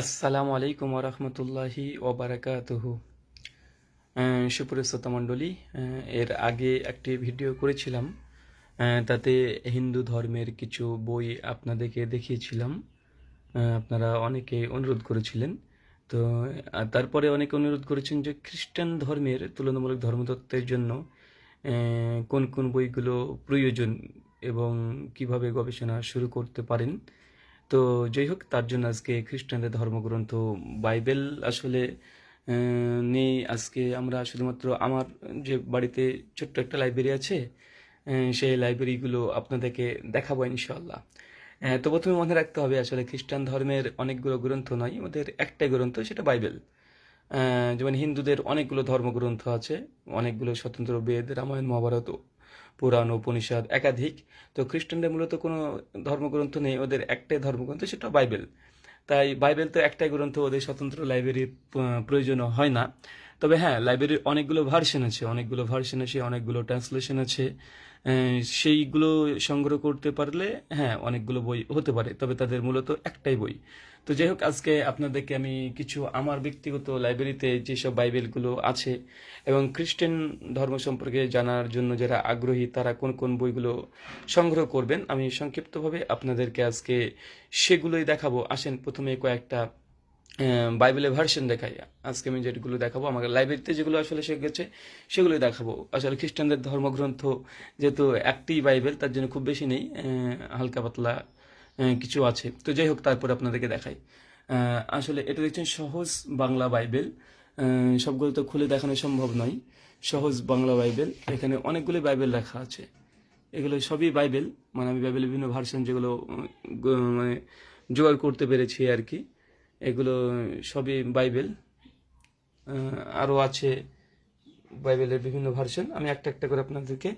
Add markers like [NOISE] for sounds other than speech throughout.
আসসালামু আলাইকুম ওরহমতুল্লাহি ওবারাকাতুহু সুপ্রিয় মণ্ডলী এর আগে একটি ভিডিও করেছিলাম তাতে হিন্দু ধর্মের কিছু বই আপনাদেরকে দেখিয়েছিলাম আপনারা অনেকে অনুরোধ করেছিলেন। তো তারপরে অনেকে অনুরোধ করেছেন যে খ্রিস্টান ধর্মের তুলনামূলক ধর্মতত্ত্বের জন্য কোন কোন বইগুলো প্রয়োজন এবং কীভাবে গবেষণা শুরু করতে পারেন। তো যাই হোক, তার জন্য আজকে খ্রিস্টানদের ধর্মগ্রন্থ, বাইবেল আসলে নেই আজকে আমরা শুধুমাত্র আমার যে বাড়িতে ছোট্ট একটা লাইব্রেরি আছে সেই লাইব্রেরিগুলো আপনাদেরকে দেখাবো ইনশাল্লাহ তো প্রথমে মনে রাখতে হবে, আসলে খ্রিস্টান ধর্মের অনেকগুলো গ্রন্থ নয়, ওদের একটাই গ্রন্থ, সেটা বাইবেল। যেমন হিন্দুদের অনেকগুলো ধর্মগ্রন্থ আছে, অনেকগুলো স্বতন্ত্র বেদ, রামায়ণ, মহাভারত পুরাণ, উপনিষদ, একাধিক। তো খ্রিস্টানদের মূলত কোনো ধর্মগ্রন্থ নেই, ওদের একটাই ধর্মগ্রন্থ, সেটা বাইবেল। তাই বাইবেল তো একটাই গ্রন্থ, ওদের স্বতন্ত্র লাইব্রেরির প্রয়োজন হয় না। তবে হ্যাঁ লাইব্রেরির অনেকগুলো ভার্সন আছে, অনেকগুলো ভার্সন আছে, অনেকগুলো ট্রান্সলেশন আছে। সেইগুলো সংগ্রহ করতে পারলে হ্যাঁ অনেকগুলো বই হতে পারে, তবে তাদের মূলত একটাই বই। তো যাই হোক, আজকে আপনাদেরকে আমি কিছু আমার ব্যক্তিগত লাইব্রেরিতে যেসব বাইবেলগুলো আছে এবং খ্রিস্টান ধর্ম সম্পর্কে জানার জন্য যারা আগ্রহী, তারা কোন কোন বইগুলো সংগ্রহ করবেন, আমি সংক্ষিপ্তভাবে আপনাদেরকে আজকে সেগুলোই দেখাবো। আসেন, প্রথমে কয়েকটা বাইবেলের ভার্সন দেখাই আজকে আমি যেগুলো দেখাবো আমার লাইব্রেরিতে যেগুলো আসলে গেছে সেগুলোই দেখাবো। আসলে খ্রিস্টানদের ধর্মগ্রন্থ যেহেতু একটি বাইবেল, তার জন্য খুব বেশি নেই হালকা পাতলা কিছু আছে। তো যাই হোক, তারপর আপনাদেরকে দেখাই। আসলে এটা দেখছেন সহজ বাংলা বাইবেল। সবগুলো তো খুলে দেখানো সম্ভব নয়। সহজ বাংলা বাইবেল। এখানে অনেকগুলো বাইবেল রাখা আছে। এগুলো সবই বাইবেল। মানে আমি বাইবেলের বিভিন্ন ভার্সন যেগুলো মানে জোগাড় করতে পেরেছি আর কি। এগুলো সবই বাইবেল। আরও আছে বাইবেলের বিভিন্ন ভার্সন আমি একটা একটা করে আপনাদেরকে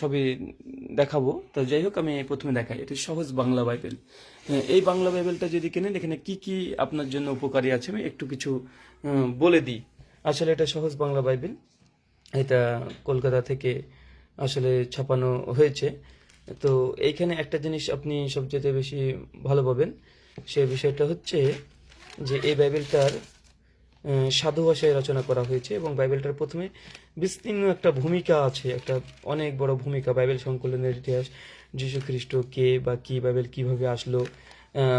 সবই দেখাবো। তো যাই হোক, আমি প্রথমে দেখাই। এটা সহজ বাংলা বাইবেল। এই বাংলা বাইবেলটা যদি কেনেন, এখানে কি কি আপনার জন্য উপকারী আছে আমি একটু কিছু বলে দিই। আসলে এটা সহজ বাংলা বাইবেল। এটা কলকাতা থেকে আসলে ছাপানো হয়েছে। তো এইখানে একটা জিনিস আপনি সবচেয়ে বেশি ভালো পাবেন। সে বিষয়টা হচ্ছে যে এই বাইবেলটার সাধু ভাষায় রচনা করা হয়েছে এবং বাইবেলটার প্রথমে বিস্তীর্ণ একটা ভূমিকা আছে, একটা অনেক বড় ভূমিকা বাইবেল সংকলনের ইতিহাস যীশু খ্রিস্ট কে বা কি বাইবেল কীভাবে আসলো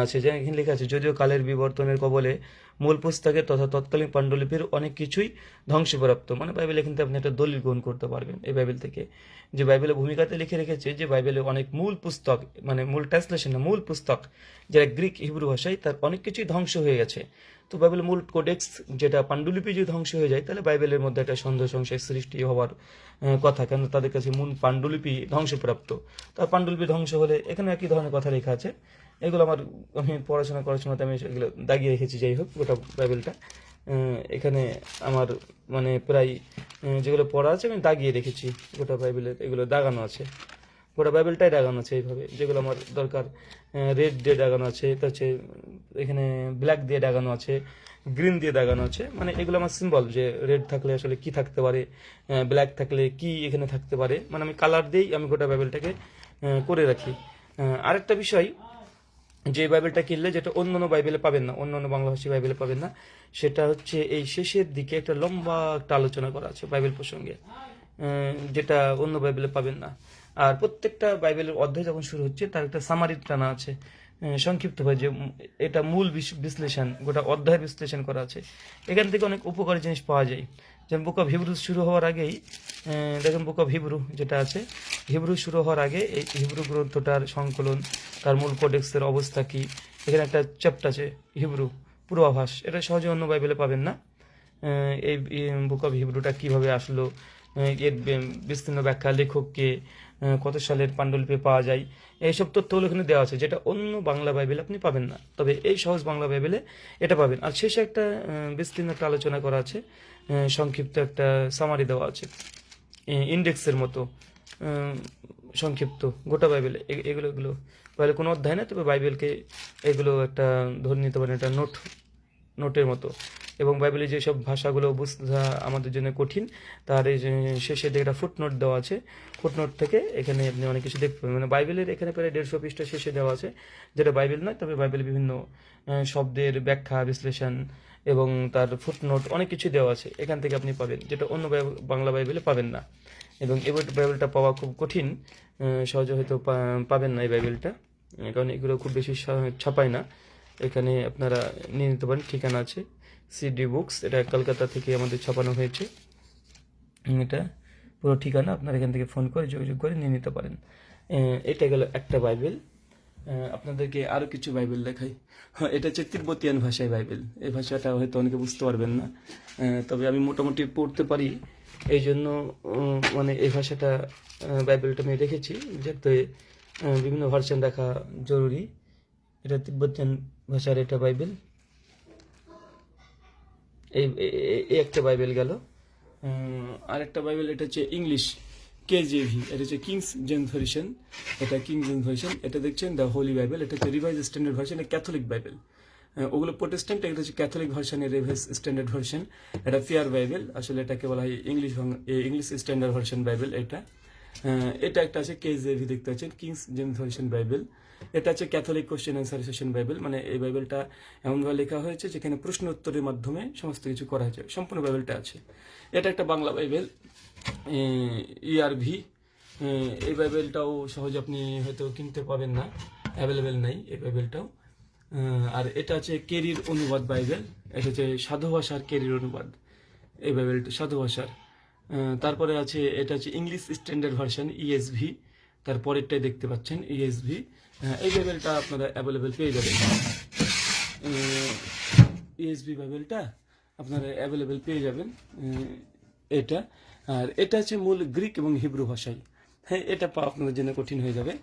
আছে। যেখানে লেখা আছে, যদিও কালের বিবর্তনের কবলে মূল পুস্তকে তথা তৎকালীন পাণ্ডুলিপির অনেক কিছুই ধ্বংসপ্রাপ্ত। মানে বাইবেল থেকে আপনি একটা দলিল গ্রহণ করতে পারবেন এই বাইবেল থেকে। যে বাইবেলের ভূমিকাতে লিখে রেখেছে যে বাইবেলে অনেক মূল পুস্তক মানে মূল ট্রান্সলেশন মূল পুস্তক যেটা গ্রিক হিব্রু ভাষায় তার অনেক কিছুই ধ্বংস হয়ে গেছে। তো বাইবেলের মূল কোডেক্স যেটা পাণ্ডুলিপি যদি ধ্বংস হয়ে যায়, তাহলে বাইবেলের মধ্যে একটা সন্দেহ সংশয় সৃষ্টি হওয়ার কথা। কেন তাদের কাছে মূল পাণ্ডুলিপি ধ্বংসপ্রাপ্ত। তার পাণ্ডুলিপি ধ্বংস হলে এখানে একই ধরনের কথা লেখা আছে? এগুলো আমার, আমি পড়াশোনা করার সময় আমি এগুলো দাগিয়ে রেখেছি, যাই হোক, গোটা বাইবেলটা। এখানে আমার মানে প্রায় যেগুলো পড়া আছে আমি দাগিয়ে রেখেছি, গোটা বাইবেলের এগুলো দাগানো আছে। গোটা বাইবেলটাই দাগানো আছে এইভাবে, যেগুলো আমার দরকার। রেড দিয়ে দাগানো আছে তো হচ্ছে, এখানে ব্ল্যাক দিয়ে দাগানো আছে, গ্রিন দিয়ে দাগানো আছে মানে এগুলো আমার সিম্বল যে রেড থাকলে আসলে কি থাকতে পারে ব্ল্যাক থাকলে কি এখানে থাকতে পারে মানে আমি কালার দিয়েই আমি গোটা বাইবেলটাকে করে রাখি। আরেকটা বিষয় যে বাইবেলটা কিনলে যেটা অন্য অন্য বাইবেলে পাবেন না অন্য অন্য বাংলাভাষী বাইবেলে পাবেন না সেটা হচ্ছে এই শেষের দিকে একটা লম্বা একটা আলোচনা করা আছে বাইবেল প্রসঙ্গে যেটা অন্য বাইবেলে পাবেন না। আর প্রত্যেকটা বাইবেলের অধ্যায় যখন শুরু হচ্ছে তার একটা সামারি টানা আছে আহ, সংক্ষিপ্তভাবে যে এটা মূল বিশ- বিশ্লেষণ গোটা অধ্যায়ের বিশ্লেষণ করা আছে। এখান থেকে অনেক উপকারী জিনিস পাওয়া যায়। যেমন বুক অফ হিব্রু শুরু হওয়ার আগেই দেখেন বুক অফ হিব্রু যেটা আছে, হিব্রু শুরু হওয়ার আগে এই হিব্রু গ্রন্থটার সংকলন, তার মূল কোডেক্সের অবস্থা কি, এখানে একটা চ্যাপ্টার আছে, হিব্রু, পূর্বাভাস, এটা সহজে অন্য বাইবেলে পাবেন না। এই বুক অফ হিব্রুটা কীভাবে আসলো এর বিস্তীর্ণ ব্যাখ্যা লেখককে কত সালের পাণ্ডুলিপি পাওয়া যায়, এইসব তথ্যগুলো এখানে দেওয়া আছে, যেটা অন্য বাংলা বাইবেলে আপনি পাবেন না। তবে এই সহজ বাংলা বাইবেলে এটা পাবেন। আর শেষে একটা বিস্তীর্ণ একটা আলোচনা করা আছে সংক্ষিপ্ত একটা সামারি দেওয়া আছে। ইন্ডেক্সের মতো সংক্ষিপ্ত, গোটা বাইবেল এগুলো এগুলো। বাইবেল কোনো অধ্যায় না? তবে বাইবেলকে এগুলো একটা ধরে নিতে পারেন, একটা নোট নোটের মতো। এবং বাইবেলের যেসব ভাষাগুলো বোঝা আমাদের জন্য কঠিন, তার শেষে একটা ফুটনোট দেওয়া আছে ফুটনোট থেকে এখানে আপনি অনেক কিছু দেখতে পাবেন। মানে বাইবেলের এখানে প্রায় দেড়শো পৃষ্ঠা শেষে দেওয়া আছে, যেটা বাইবেল নয়, তবে বাইবেলের বিভিন্ন শব্দের ব্যাখ্যা, বিশ্লেষণ এবং তার ফুটনোট অনেক কিছু দেওয়া আছে, এখান থেকে আপনি পাবেন, যেটা অন্য বাংলা বাইবেলে পাবেন না। এবং বই- বাইবেলটা পাওয়া খুব কঠিন সহজে হয়তো পাবেন না এই বাইবেলটা, কারণ এগুলো খুব বেশি ছাপায় না। এখানে আপনারা নিয়ে নিতে পারেন ঠিকানা আছে সিডি বুকস এটা কলকাতা থেকে আমাদের ছাপানো হয়েছে। এটা পুরো ঠিকানা আপনারা এখান থেকে ফোন করে যোগাযোগ করে নিয়ে নিতে পারেন। এটা গেল একটা বাইবেল। আপনাদেরকে আরও কিছু বাইবেল দেখাই। হ্যাঁ, এটা হচ্ছে তিব্বতিয়ান ভাষায় বাইবেল। এই ভাষাটা হয়তো অনেকে বুঝতে পারবেন না। তবে আমি মোটামুটি পড়তে পারি। এই জন্য মানে এই ভাষাটা বাইবেলটা আমি রেখেছি। যাতে বিভিন্ন ভার্সন দেখা জরুরি। এটা তিব্বতিয়ান ভাষার এটা বাইবেল। এই একটা বাইবেল গেল। আর একটা বাইবেল, এটা হচ্ছে ইংলিশ, কেজেভি, এটা হচ্ছে কিংস জেন ভার্সন এটা কিংস জেন ভার্সন এটা দেখছেন দ্য হোলি বাইবেল, এটা হচ্ছে revised standard version Catholic Bible. ওগুলো প্রোটেস্ট্যান্ট, এটা হচ্ছে ক্যাথলিক ভার্সনের রিভাইজ স্ট্যান্ডার্ড ভার্সন, এটা ফিয়ার বাইবেল, আসলে এটাকে বলা হয় English English standard version Bible এটা। এটা একটা আছে কেজেভি, দেখতে পাচ্ছেন, কিংস জেমস ভার্সন বাইবেল। এটা হচ্ছে Catholic question answer session Bible মানে এই বাইবেলটা এমনভাবে লেখা হয়েছে যেখানে প্রশ্ন উত্তরের মাধ্যমে সমস্ত কিছু করা হয়েছে। সম্পূর্ণ বাইবেলটা আছে। এটা একটা বাংলা বাইবেল ইআরভি এই বাইবেলটাও সহজে আপনি হয়তো কিনতে পাবেন না অ্যাভেলেবেল নাই এই বাইবেলটাও আর এটা হচ্ছে কেরির অনুবাদ বাইবেল এটা হচ্ছে সাধু ভাষার কেরির অনুবাদ, এই বাইবেলটা সাধু ভাষার। তারপরে আছে, এটা হচ্ছে ইংলিশ স্ট্যান্ডার্ড ভার্সন ইএসভি তারপরেরটাই দেখতে পাচ্ছেন ইএসভি এই বাইবেলটা আপনারা অ্যাভেলেবেল পেয়ে যাবেন। ইএসভি বাইবেলটা আপনারা অ্যাভেলেবেল পেয়ে যাবেন এটা। আর এটা হচ্ছে মূল গ্রিক এবং হিব্রু ভাষায়। হ্যাঁ এটা পাওয়া আপনাদের জন্য কঠিন হয়ে যাবে।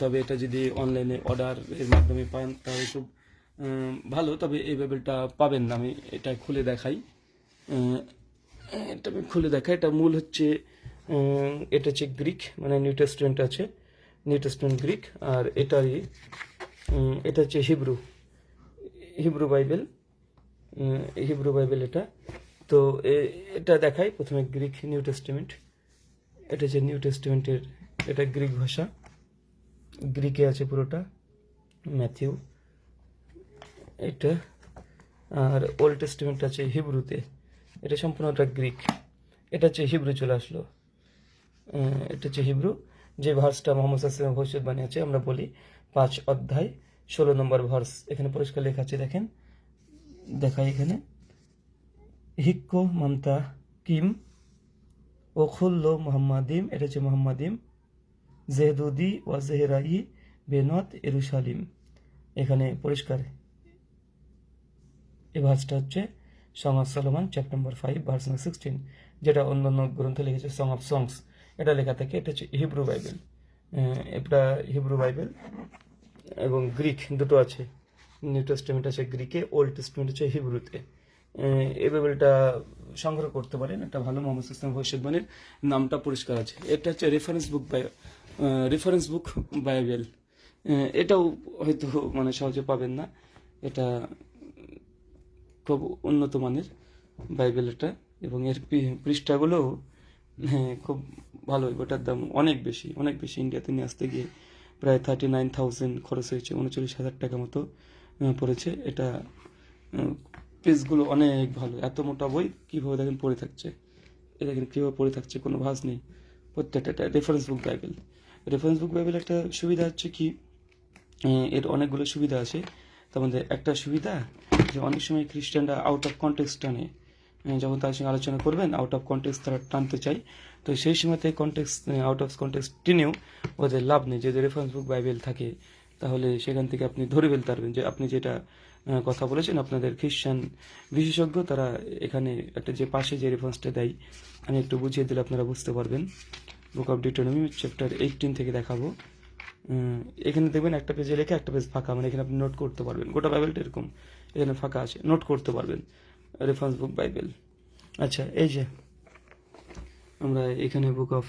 তবে এটা যদি অনলাইনে অর্ডারের মাধ্যমে পান, তাহলে খুব ভালো। তবে এই বাইবেলটা পাবেন না, আমি এটা খুলে দেখাই। এটা আমি খুলে দেখাই। এটা মূল হচ্ছে এটা হচ্ছে গ্রিক মানে নিউ টেস্টমেন্ট আছে। নিউ টেস্টমেন্ট গ্রিক, আর এটারই এটা হচ্ছে Hebrew Hebrew Bible Hebrew Bible এটা। তো এটা দেখাই প্রথমে গ্রিক নিউ টেস্টমেন্ট। এটা হচ্ছে নিউ টেস্টমেন্টের, এটা গ্রিক ভাষা। গ্রিকে আছে পুরোটা, ম্যাথিউ। এটা, আর ওল্ড টেস্টমেন্ট আছে হিব্রুতে। এটা সম্পূর্ণটা গ্রিক। এটা হচ্ছে হিব্রু চলে আসলো। এটা হচ্ছে হিব্রু। যে ভার্সটা মোহাম্মদ সাল্লাম ভবিষ্যৎবাণী আছে আমরা বলি পাঁচ অধ্যায়, ষোলো নম্বর ভার্স। এখানে পরিষ্কার লেখা আছে, দেখেন। দেখাই এখানে। হিক্কো মামতা কিম ও খুল্লো মোহাম্মাদিম, এটা হচ্ছে মোহাম্মাদিম। জেহদুদি ওয়া জেহরাই বেনত এরুশালিম। এখানে পরিষ্কার। এই ভার্সটা হচ্ছে song of Solomon chapter number five verse number sixteen যেটা অন্যান্য গ্রন্থে লিখেছে সং অফ সংস এটা লেখা থাকে, এটা হচ্ছে হিব্রু বাইবেল। এটা হিব্রু বাইবেল এবং গ্রিক দুটো আছে। নিউ টেস্টমেন্ট আছে গ্রিকে, ওল্ড টেস্টমেন্ট আছে হিব্রুতে। এই বাইবেলটা সংগ্রহ করতে পারেন, এটা ভালো মোহাম্মদ ইসলাম ভবিষ্যৎবাণীর নামটা পরিষ্কার আছে। এটা হচ্ছে reference book by reference book Bible. এটাও হয়তো মানে সহজে পাবেন না। এটা খুব উন্নত মানের বাইবেল এটা এবং এর পি- পৃষ্ঠাগুলো হ্যাঁ খুব ভালো ওটার দাম অনেক বেশি অনেক বেশি। ইন্ডিয়াতে নিয়ে আসতে গিয়ে প্রায় থার্টি নাইন থাউজেন্ড খরচ হয়েছে, উনচল্লিশ হাজার টাকা মতো পড়েছে। এটা পেজগুলো অনেক ভালো। এত মোটা বই কীভাবে দেখেন পড়ে থাকছে? এ দেখেন কীভাবে পড়ে থাকছে, কোনো ভাঁজ নেই। প্রত্যেকটা এটা reference book Bible reference book Bible একটা সুবিধা হচ্ছে কি এর অনেকগুলো সুবিধা আছে। তার মধ্যে একটা সুবিধা যে অনেক সময় খ্রিস্টানরা আউট অফ কন্টেক্সট টানে। যখন তার সঙ্গে আলোচনা করবেন আউট অফ কন্টেক্সট তারা টানতে চায় তো সেই সময়তে কন্টেক্স আউট অফ কন্টেক্সট টেনেও ওদের লাভ নেই। যদি রেফারেন্স বুক বাইবেল থাকে, তাহলে সেখান থেকে আপনি ধরে ফেলতে পারবেন যে আপনি যেটা কথা বলেছেন, আপনাদের খ্রিস্টান বিশেষজ্ঞ তারা এখানে একটা যে পাশে যে রেফারেন্সটা দেয়, আমি একটু বুঝিয়ে দিলে আপনারা বুঝতে পারবেন। Book of Deuteronomy chapter eighteen থেকে দেখাবো। এখানে দেখবেন একটা পেজে লেখা, একটা পেজ ফাঁকা। মানে এখানে আপনি নোট করতে পারবেন। গোটা বাইবেলটা এরকম, এখানে ফাঁকা আছে। নোট করতে পারবেন। রেফারেন্স বুক বাইবেল আচ্ছা এই যে আমরা এখানে বুক অফ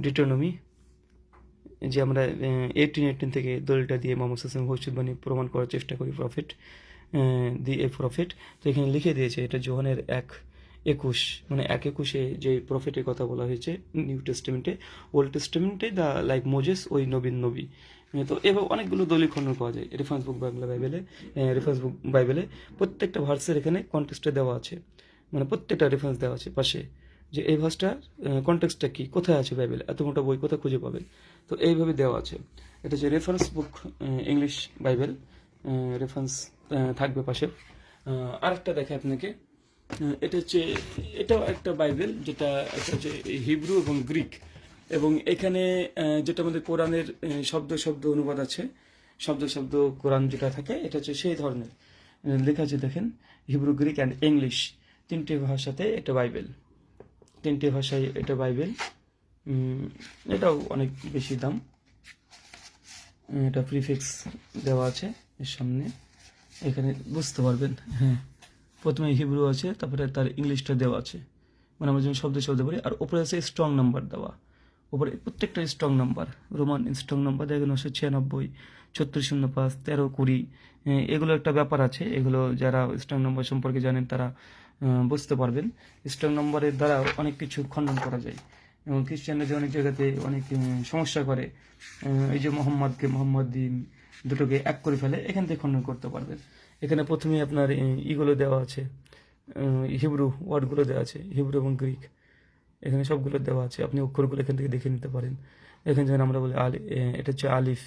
ডিটোনমি যে আমরা এইটিন এইটিন থেকে দলিলটা দিয়ে মোহাম্মদ হাসান ভবিষ্যৎবাণী প্রমাণ করার চেষ্টা করি প্রফিট দি এ প্রফিট তো এখানে লিখে দিয়েছে এটা জোহানের এক একুশ মানে এক একুশে যে প্রফিটের কথা বলা হয়েছে নিউ টেস্টিমেন্টে ওল্ড টেস্টিমেন্টে দ্য লাইক মোজেস ওই নবীন নবী। তো এভাবে অনেকগুলো দলিল খণ্ডন পাওয়া যায় রেফারেন্স বুক বাংলা বাইবেলে রেফারেন্স বুক বাইবেলে। প্রত্যেকটা ভার্সের এখানে কন্টেক্সটে দেওয়া আছে মানে প্রত্যেকটা রেফারেন্স দেওয়া আছে পাশে, যে এই ভার্সটার কন্টেক্সটটা কী, কোথায় আছে বাইবেলে, এত মোটা বই কোথায় খুঁজে পাবেন তো এইভাবে দেওয়া আছে। এটা হচ্ছে reference book English Bible reference থাকবে পাশে। আরেকটা দেখে আপনাকে এটা হচ্ছে, এটাও একটা বাইবেল, যেটা হচ্ছে হিব্রু এবং গ্রিক এবং এখানে যেটা আমাদের কোরআনের শব্দ শব্দ অনুবাদ আছে, শব্দ শব্দ কোরআন যেটা থাকে, এটা হচ্ছে সেই ধরনের। লেখা আছে দেখেন, হিব্রু, গ্রিক অ্যান্ড ইংলিশ তিনটে ভাষাতে এটা বাইবেল। তিনটে ভাষায় এটা বাইবেল। এটাও অনেক বেশি দাম। এটা প্রিফিক্স দেওয়া আছে এর সামনে। এখানে বুঝতে পারবেন হ্যাঁ। প্রথমে হিব্রু আছে, তারপরে তার ইংলিশটা দেওয়া আছে। মানে আমরা যেমন শব্দ শব্দ বলি, আর ওপরে আছে স্ট্রং নাম্বার দেওয়া। উপরে প্রত্যেকটা strong number Roman strong number দেখেন নশো ছিয়ানব্বই, ছত্রিশ শূন্য পাঁচ, তেরো কুড়ি এগুলো একটা ব্যাপার আছে, এগুলো যারা স্ট্রং নাম্বার সম্পর্কে জানেন তারা বুঝতে পারবেন। স্ট্রং নাম্বারের দ্বারা অনেক কিছু খণ্ডন করা যায়। এবং খ্রিস্টানরা যে অনেক জায়গাতে অনেক সমস্যা করে এই যে মোহাম্মদকে মোহাম্মদ দিন, দুটোকে এক করে ফেলে, এখান থেকে খণ্ডন করতে পারবেন। এখানে প্রথমে আপনার ইগুলো দেওয়া আছে হিব্রু ওয়ার্ডগুলো দেওয়া আছে, হিব্রু এবং গ্রিক। এখানে সবগুলো দেওয়া আছে। আপনি অক্ষরগুলো এখান থেকে দেখে নিতে পারেন। এখানে যেমন আমরা বলি আলি এটা হচ্ছে আলিফ।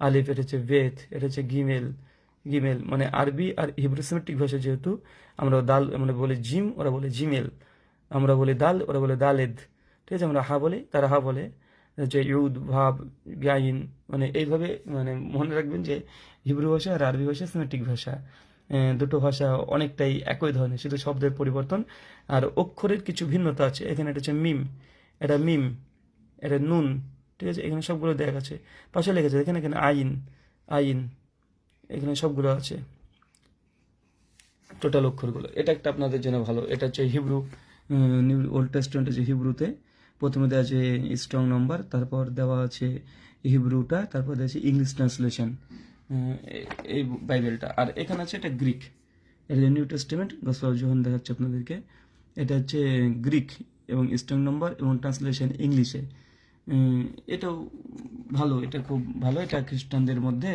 আলিফ, এটা হচ্ছে বেথ এটা হচ্ছে গিমেল। গিমেল মানে আরবি আর হিব্রু সেমেটিক ভাষা যেহেতু, আমরা দাল, আমরা বলি জিম, ওরা বলে জিমেল। আমরা বলি দাল, ওরা বলে দালেদ। ঠিক আছে, আমরা হা বলি, তারা হা বলে। যে ইউদ, ভাব গাইন মানে এইভাবে মানে মনে রাখবেন যে হিব্রু ভাষা আর আরবি ভাষা সেমেটিক ভাষা। দুটো ভাষা অনেকটাই একই ধরনের, শুধু শব্দের পরিবর্তন। আর অক্ষরের কিছু ভিন্নতা আছে, এখানে এটা হচ্ছে মিম, এটা মিম, এটা নুন, ঠিক আছে? এখানে সবগুলো দেখা গেছে পাশে লেগেছে এখানে এখানে আইন আইন, এখানে সবগুলো আছে। টোটাল অক্ষরগুলো। এটা একটা আপনাদের জন্য ভালো, এটা হচ্ছে হিব্রু নিউ ওল্ড টেস্টমেন্ট আছে হিব্রুতে। প্রথমে দেওয়া আছে স্ট্রং নম্বর তারপর দেওয়া আছে হিব্রুটা, তারপর দেওয়া আছে ইংলিশ ট্রান্সলেশন এই বাইবেলটা। আর এখানে আছে এটা গ্রিক। এটা নিউ টেস্টমেন্ট, গসপাল যখন দেখাচ্ছে আপনাদেরকে। এটা হচ্ছে গ্রিক এবং স্ট্রং নাম্বার এবং ট্রান্সলেশন ইংলিশে। এটাও ভালো, এটা খুব ভালো। এটা খ্রিস্টানদের মধ্যে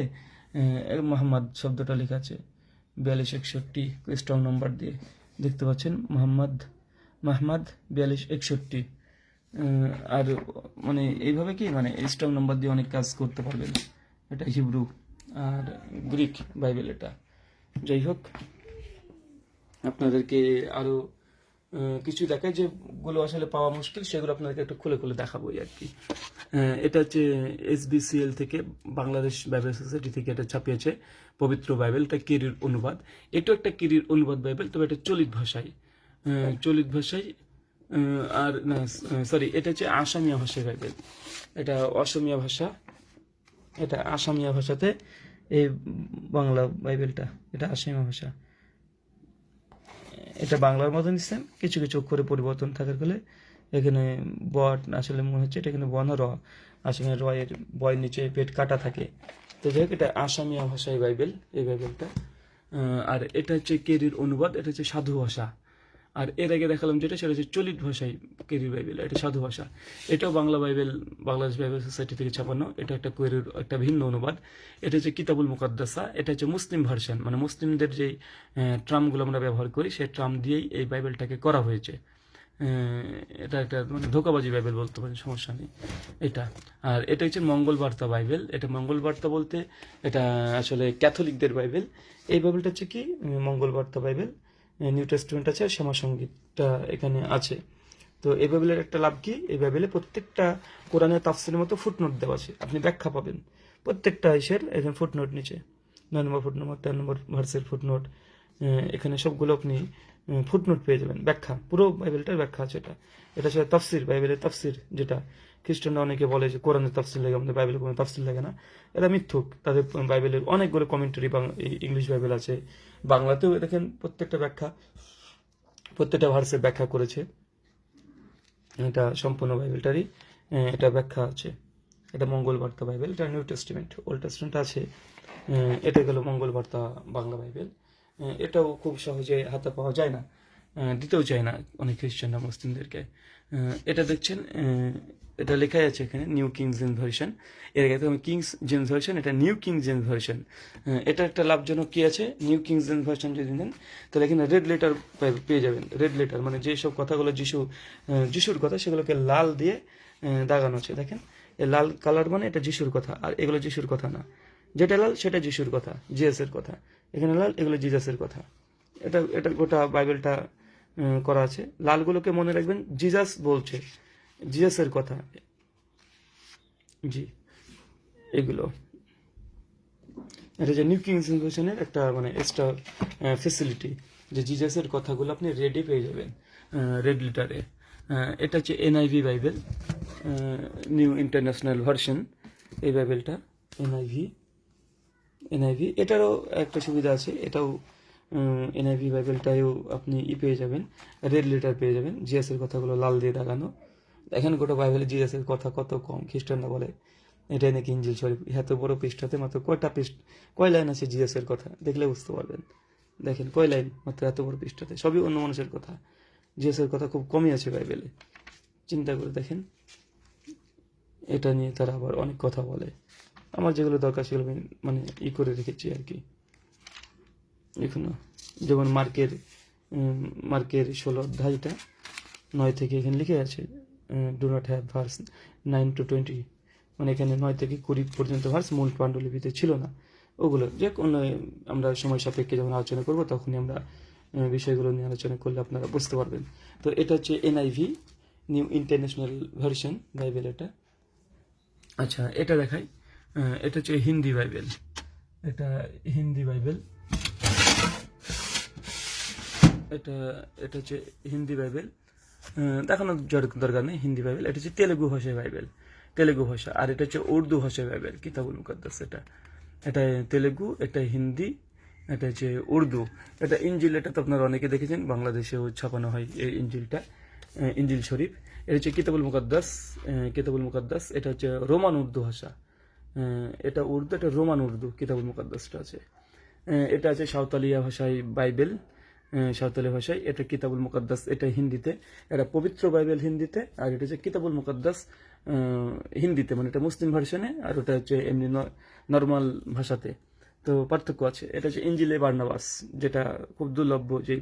মোহাম্মদ শব্দটা লেখা আছে। বিয়াল্লিশ, একষট্টি স্ট্রং নাম্বার দিয়ে দেখতে পাচ্ছেন, মোহাম্মদ মাহমাদ বিয়াল্লিশ, একষট্টি। আর মানে এইভাবে কি? মানে স্ট্রং নাম্বার দিয়ে অনেক কাজ করতে পারবেন। এটা হিব্রু। আর গ্রিক বাইবেল এটা। যাই হোক আপনাদেরকে আরও আহ, কিছু দেখায় যেগুলো আসলে পাওয়া মুশকিল সেগুলো আপনাদেরকে একটু খুলে খুলে দেখাবো আর কি। এটা হচ্ছে এসবিসিএল থেকে বাংলাদেশ বাইবেল সোসাইটি থেকে এটা ছাপিয়েছে পবিত্র বাইবেল এটা কিরির অনুবাদ। এটাও একটা কিরির অনুবাদ বাইবেল তবে এটা চলিত ভাষায়। চলিত ভাষায় আর না সরি এটা হচ্ছে আসামিয়া ভাষায় বাইবেল। এটা অসমিয়া ভাষা এটা আসামিয়া ভাষাতে এই বাংলা বাইবেলটা, এটা আসামিয়া ভাষা। এটা বাংলার মতন সেম কিছু কিছু অক্ষরে পরিবর্তন থাকার ফলে এখানে বট আসলে মনে হচ্ছে এটা এখানে বন র, আসলে রয়ের বয়ের নিচে পেট কাটা থাকে। তো যাই হোক, এটা আসামিয়া ভাষায় বাইবেল, এই বাইবেলটা। আর এটা হচ্ছে কেরির অনুবাদ, এটা হচ্ছে সাধু ভাষা। আর এর আগে দেখালাম যেটা, সেটা হচ্ছে চলিত ভাষায় কেরির বাইবেল এটা সাধু ভাষা। এটাও Bangla Bible Bangladesh Bible society থেকে ছাপানো। এটা একটা কোয়েরির একটা ভিন্ন অনুবাদ। এটা হচ্ছে কিতাবুল মুকাদ্দাসা, এটা হচ্ছে মুসলিম ভার্সান মানে মুসলিমদের যেই ট্রামগুলো আমরা ব্যবহার করি, সেই ট্রাম দিয়েই এই বাইবেলটাকে করা হয়েছে। এটা একটা মানে ধোকাবাজি বাইবেল বলতে পারেন, সমস্যা নেই। এটা, আর এটা হচ্ছে মঙ্গল বার্তা বাইবেল এটা মঙ্গল বার্তা বলতে এটা আসলে ক্যাথলিকদের বাইবেল এই বাইবেলটা হচ্ছে কি? মঙ্গল বার্তা বাইবেল নিউ টেস্টমেন্ট আছে আর শ্যামা সঙ্গীতটা এখানে আছে। তো এই বাইবেলের একটা লাভ কি? এই বাইবেলে প্রত্যেকটা কোরআনের তাফসিলের মতো ফুটনোট দেওয়া আছে। আপনি ব্যাখ্যা পাবেন। প্রত্যেকটা ইসের এখানে ফুটনোট নিচে। নয় নম্বর ফুটনোট তেরো নম্বর ভার্সের ফুটনোট এখানে সবগুলো আপনি ফুটনোট পেয়ে যাবেন। ব্যাখ্যা, পুরো বাইবেলটার ব্যাখ্যা আছে এটা। এটা হচ্ছে তাফসির, বাইবেলের তাফসির যেটা। খ্রিস্টানরা অনেকে বলে যে কোরআনের তাফসির লাগে, আমাদের বাইবেলে কোনো তাফসির লাগে না। এটা মিথ্যুক। তাদের বাইবেলের অনেকগুলো কমেন্টারি ইংলিশ বাইবেল আছে। বাংলাতেও দেখেন প্রত্যেকটা ব্যাখ্যা, প্রত্যেকটা ভার্সের ব্যাখ্যা করেছে। এটা সম্পূর্ণ বাইবেলটারই এটা ব্যাখ্যা আছে। এটা মঙ্গল বার্তা বাইবেল, এটা নিউ টেস্টিমেন্ট ওল্ড টেস্টিমেন্ট আছে। এটা গেল মঙ্গল বার্তা বাংলা বাইবেল। এটাও খুব সহজে হাতে পাওয়া যায় না। দিতেও চায় না অনেক খ্রিস্টানরা, মুসলিমদেরকে। এটা দেখছেন এটা লেখাই আছে এখানে নিউ কিংস জেন ভার্সন এর আগে আমি কিংস জেন ভার্সন এটা নিউ কিংস জেন ভার্সন এটা একটা লাভজনক কি আছে? নিউ কিংস জেন ভার্সন যদি নেন, তাহলে এখানে রেড লেটার পেয়ে যাবেন। রেড লেটার মানে যেসব কথাগুলো যিশু যিশুর কথা, সেগুলোকে লাল দিয়ে দাগানো আছে। দেখেন এই লাল কালার মানে এটা যিশুর কথা, আর এগুলো যিশুর কথা না। যেটা লাল, সেটা যিশুর কথা জিএসের কথা। এখানে লাল, এগুলো জিজাসের কথা। এটা এটা গোটা বাইবেলটা করা আছে। লালগুলোকে মনে রাখবেন, জিজাস বলছে। জিজাসের কথা। জি, এগুলো। এটা যে নিউ কিংস ইনভেশনের একটা মানে এক্সট্রা ফেসিলিটি যে জিজাসের কথাগুলো আপনি রেডি পেয়ে যাবেন রেড লিটারে এটা হচ্ছে NIV Bible new international version এই বাইবেলটা এনআইভি এনআইভি এটারও একটা সুবিধা আছে, এটাও এনআইভি বাইবেলটাও আপনি ই পেয়ে যাবেন রেড লিটার পেয়ে যাবেন জিএসের কথাগুলো লাল দিয়ে দাগানো দেখেন গোটা বাইবেলে জিএসের কথা কত কম, খ্রিস্টানরা বলে, এটাই নাকি ইঞ্জিল শরীফ। এত বড় পৃষ্ঠাতে মাত্র কয়টা পৃষ্ঠ, কয় লাইন আছে জিএসের কথা? দেখলে বুঝতে পারবেন। দেখেন, কয় লাইন মাত্র এত বড় পৃষ্ঠাতে? সবই অন্য মানুষের কথা। জিএসের কথা খুব কমই আছে বাইবেলে। চিন্তা করে দেখেন। এটা নিয়ে তারা আবার অনেক কথা বলে। আমার যেগুলো দরকার সেগুলো আমি মানে ই করে রেখেছি আর কি। এখনও যেমন মার্কের মার্কের ষোলো অধ্যায়টা নয় থেকে এখানে লিখে আছে do not have verse nine to twenty মানে এখানে নয় থেকে কুড়ি পর্যন্ত ভার্স মূল পাণ্ডুলিপিতে ছিল না। ওগুলো যে কোনো আমরা সময় সাপেক্ষে যখন আলোচনা করব তখনই আমরা বিষয়গুলো নিয়ে আলোচনা করলে আপনারা বুঝতে পারবেন। তো এটা হচ্ছে NIV new international version Bible এটা। আচ্ছা এটা দেখাই। এটা হচ্ছে হিন্দি বাইবেল এটা হিন্দি বাইবেল এটা এটা হচ্ছে হিন্দি বাইবেল দেখানোর দরকার নেই, হিন্দি বাইবেল। এটা হচ্ছে তেলেগু ভাষায় বাইবেল। তেলেগু ভাষা। আর এটা হচ্ছে উর্দু ভাষায় বাইবেল, কিতাবুল মুকাদ্দাস এটা। এটা তেলেগু, এটা হিন্দি, এটা হচ্ছে উর্দু। এটা ইঞ্জিল এটা তো আপনারা অনেকে দেখেছেন, বাংলাদেশেও ছাপানো হয় এই ইঞ্জিলটা ইঞ্জিল শরীফ। এটা হচ্ছে কিতাবুল মুকাদ্দাস কিতাবুল মুকাদ্দাস। এটা হচ্ছে রোমান উর্দু ভাষা। এটা উর্দু, এটা রোমান উর্দু, কিতাবুল মুকাদ্দাসটা আছে। এটা আছে সাঁওতালিয়া ভাষায় বাইবেল। সাঁওতালি ভাষায়। এটা কিতাবুল মুকাদ্দাস, এটা হিন্দিতে। এটা পবিত্র বাইবেল হিন্দিতে, আর এটা হচ্ছে কিতাবুল মুকাদ্দাস হিন্দিতে মানে এটা মুসলিম ভার্সনে, আর ওটা হচ্ছে এমনি নর্মাল ভাষাতে। তো পার্থক্য আছে। এটা হচ্ছে ইঞ্জিলে বার্নাবাস, যেটা খুব দুর্লভ্য যে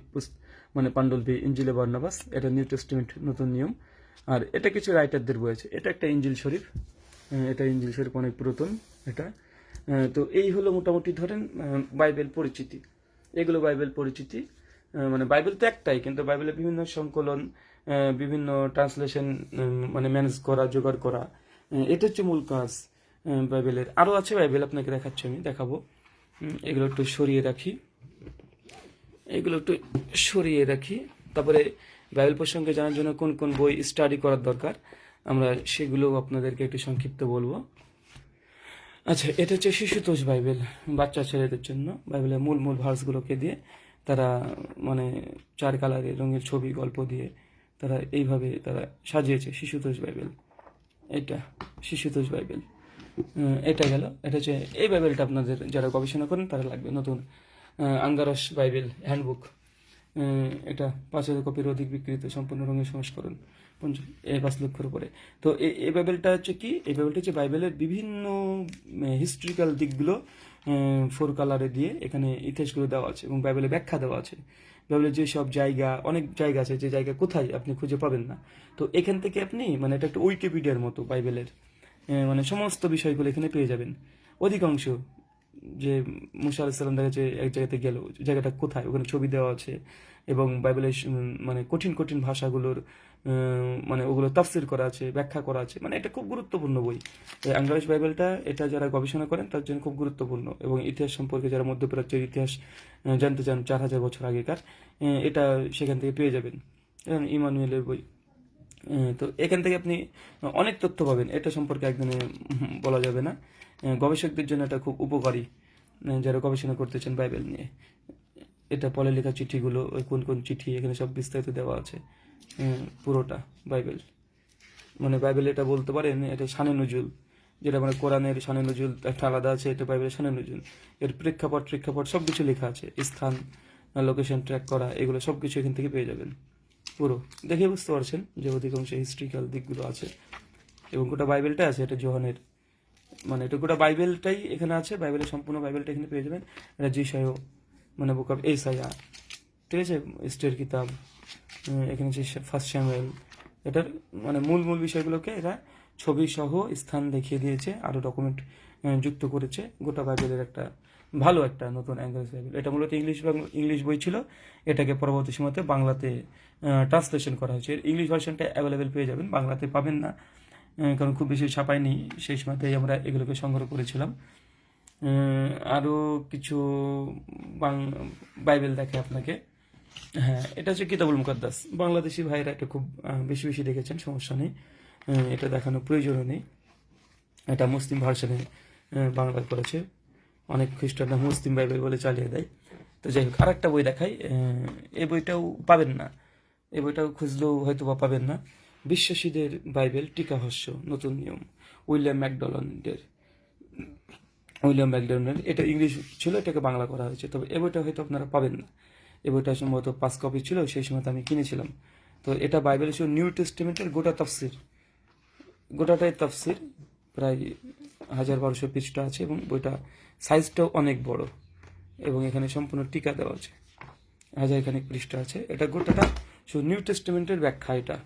মানে পাণ্ডুলিপি ইঞ্জিলে বার্নাবাস, এটা নিউ টেস্টিমেন্ট, নতুন নিয়ম। আর এটা কিছু রাইটারদের বই আছে। এটা একটা ইঞ্জিল শরীফ। এটা ইঞ্জিল শরীফ অনেক পুরাতন, এটা। তো এই হলো মোটামুটি ধরেন বাইবেল পরিচিতি। এগুলো বাইবেল পরিচিতি। মানে বাইবেল তো একটাই, কিন্তু বাইবেলের বিভিন্ন সংকলন বিভিন্ন ট্রান্সলেশন মানে ম্যানেজ করা, জোগাড় করা এটা হচ্ছে মূল কাজ বাইবেলের। আরও আছে বাইবেল, আপনাকে দেখাচ্ছি আমি, দেখাবো। এগুলো একটু সরিয়ে রাখি। এগুলো একটু সরিয়ে রাখি। তারপরে বাইবেল প্রসঙ্গে জানার জন্য কোন কোন বই স্টাডি করার দরকার, আমরা সেগুলো আপনাদেরকে একটু সংক্ষিপ্ত বলব। আচ্ছা এটা হচ্ছে শিশুতোষ বাইবেল, বাচ্চা ছেলেদের জন্য, বাইবেলের মূল মূল ভার্সগুলোকে দিয়ে। তারা মানে চার কালারের রঙের ছবি, গল্প দিয়ে তারা এইভাবে তারা সাজিয়েছে, শিশুতোষ বাইবেল। এটা, শিশুতোষ বাইবেল। এটা গেল। এটা হচ্ছে, এই বাইবেলটা আপনাদের যারা গবেষণা করেন তারা লাগবে। নতুন আঙ্গারস বাইবেল হ্যান্ডবুক। এটা পাঁচ হাজার কপির অধিক বিক্রিত, সম্পূর্ণ রঙের সংস্করণ পঞ্চ এই পাঁচ লক্ষের উপরে। তো এই বাইবেলটা হচ্ছে কি? এই বাইবেলটা হচ্ছে বাইবেলের বিভিন্ন হিস্ট্রিক্যাল দিকগুলো ফোর কালারে দিয়ে এখানে ইতিহাসগুলো দেওয়া আছে এবং বাইবেলে ব্যাখ্যা দেওয়া আছে। বাইবেলের যেসব জায়গা, অনেক জায়গা আছে, যে জায়গা কোথায় আপনি খুঁজে পাবেন না। তো এখান থেকে আপনি মানে এটা একটা উইকিপিডিয়ার মতো বাইবেলের মানে সমস্ত বিষয়গুলো এখানে পেয়ে যাবেন। অধিকাংশ যে মুসা আলাহিসাল্লাম দেখা যাচ্ছে এক জায়গাতে গেল, জায়গাটা কোথায়? ওখানে ছবি দেওয়া আছে এবং বাইবেলের মানে কঠিন কঠিন ভাষাগুলোর মানে ওগুলো তাফসির করা আছে, ব্যাখ্যা করা আছে। মানে এটা খুব গুরুত্বপূর্ণ বই। এই আঙ্গারিশ বাইবেলটা, এটা যারা গবেষণা করেন, তার জন্য খুব গুরুত্বপূর্ণ। এবং ইতিহাস সম্পর্কে যারা মধ্যপ্রাচ্যের ইতিহাস জানতে চান, চার হাজার বছর আগেকার এটা সেখান থেকে পেয়ে যাবেন। ইমানুয়েলের বই। তো এখান থেকে আপনি অনেক তথ্য পাবেন। এটা সম্পর্কে একদিনে বলা যাবে না। গবেষকদের জন্য এটা খুব উপকারী যারা গবেষণা করতে চান বাইবেল নিয়ে। এটা পলে লেখা চিঠিগুলো, কোন কোন চিঠি, এখানে সব বিস্তারিত দেওয়া আছে। পুরোটা বাইবেল। মানে বাইবেল এটা বলতে পারেন, এটা শানে নজুল। যেটা মানে কোরআনের শানে নজুল, একটা আলাদা আছে, এটা বাইবেলের শানে নজুল। এর প্রেক্ষাপট প্রেক্ষাপট সব কিছু লেখা আছে। স্থান লোকেশন ট্র্যাক করা, এগুলো সব কিছু এখান থেকে পেয়ে যাবেন। পুরো। দেখে বুঝতে পারছেন যে অধিকাংশ হিস্ট্রিক্যাল দিকগুলো আছে। এবং গোটা বাইবেলটা আছে, এটা জোহানের। মানে এটা গোটা বাইবেলটাই এখানে আছে, বাইবেলের সম্পূর্ণ বাইবেলটা এখানে পেয়ে যাবেন। এটা জিসায়ও মানে বুক অফ এসাইয়া ঠিক আছে? স্টের কিতাব। এখানে হচ্ছে ফার্স্ট স্যামুয়েল এটার মানে মূল মূল বিষয়গুলোকে এরা ছবি সহ স্থান দেখিয়ে দিয়েছে আরও ডকুমেন্ট যুক্ত করেছে। গোটা বাইবেলের একটা ভালো একটা নতুন অ্যাঙ্গেল বাইবেল এটা মূলত ইংলিশ ইংলিশ বই ছিল। এটাকে পরবর্তী সময়তে বাংলাতে ট্রান্সলেশন করা হয়েছে। ইংলিশ ভার্সনটা অ্যাভেলেবেল পেয়ে যাবেন, বাংলাতে পাবেন না। কারণ খুব বেশি ছাপায়নি। সেই সময়তেই আমরা এগুলোকে সংগ্রহ করেছিলাম। আরও কিছু বাইবেল দেখে আপনাকে। হ্যাঁ এটা হচ্ছে কিতাবুল মুকাদ্দাস। বাংলাদেশি ভাইরা এটা খুব বেশি বেশি দেখেছেন, সমস্যা নেই। এটা দেখানোর প্রয়োজনও নেই। এটা মুসলিম ভার্সনে বাংলা করেছে অনেক খ্রিস্টানরা মুসলিম বাইবেল বলে চালিয়ে দেয়। তো যাই হোক, আরেকটা বই দেখাই। এই বইটাও পাবেন না। এই বইটাও খুঁজলেও হয়তো বা পাবেন না। বিশ্বাসীদের বাইবেল টিকাভাষ্য নতুন নিয়ম। উইলিয়াম ম্যাকডোনাল্ডের। উইলিয়াম ম্যাকডোনাল্ড, এটা ইংলিশ ছিল, এটাকে বাংলা করা হয়েছে। তবে এ বইটা হয়তো আপনারা পাবেন না। এ বইটা সম্ভবত পাঁচ কপি ছিল, সেই সময় আমি কিনেছিলাম। তো এটা বাইবেল ছিল নিউ টেস্টিমেন্টের গোটা তফসির। গোটাটাই তফসির, প্রায় হাজার বারোশো পৃষ্ঠা আছে এবং বইটা সাইজটাও অনেক বড় এবং এখানে সম্পূর্ণ টিকা দেওয়া আছে। হাজার খানিক পৃষ্ঠা আছে। এটা গোটাটা শুধু নিউ টেস্টিমেন্টের ব্যাখ্যা এটা,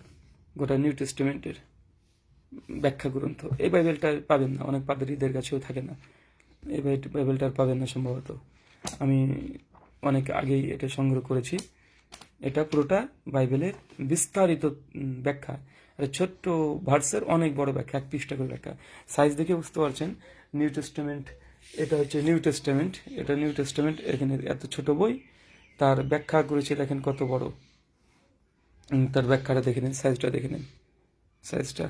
গোটা নিউ টেস্টিমেন্টের ব্যাখ্যা গ্রন্থ। এই বাইবেলটা পাবেন না, অনেক পাদরীদের কাছেও থাকে না। এই বাই- বাইবেলটা আর পাবেন না সম্ভবত। আমি অনেক আগেই এটা সংগ্রহ করেছি। এটা পুরোটা বাইবেলের বিস্তারিত ব্যাখ্যা। এটা ছোট্ট ভার্সের অনেক বড় ব্যাখ্যা, এক পৃষ্ঠা করে ব্যাখ্যা। সাইজ দেখে বুঝতে পারছেন, নিউ টেস্টামেন্ট, এটা হচ্ছে নিউ টেস্টামেন্ট। এটা নিউ টেস্টামেন্ট, এখানে এত ছোট বই, তার ব্যাখ্যা করেছে, দেখেন কত বড়। তার ব্যাখ্যাটা দেখে নিন, সাইজটা দেখে নিন। সাইজটা।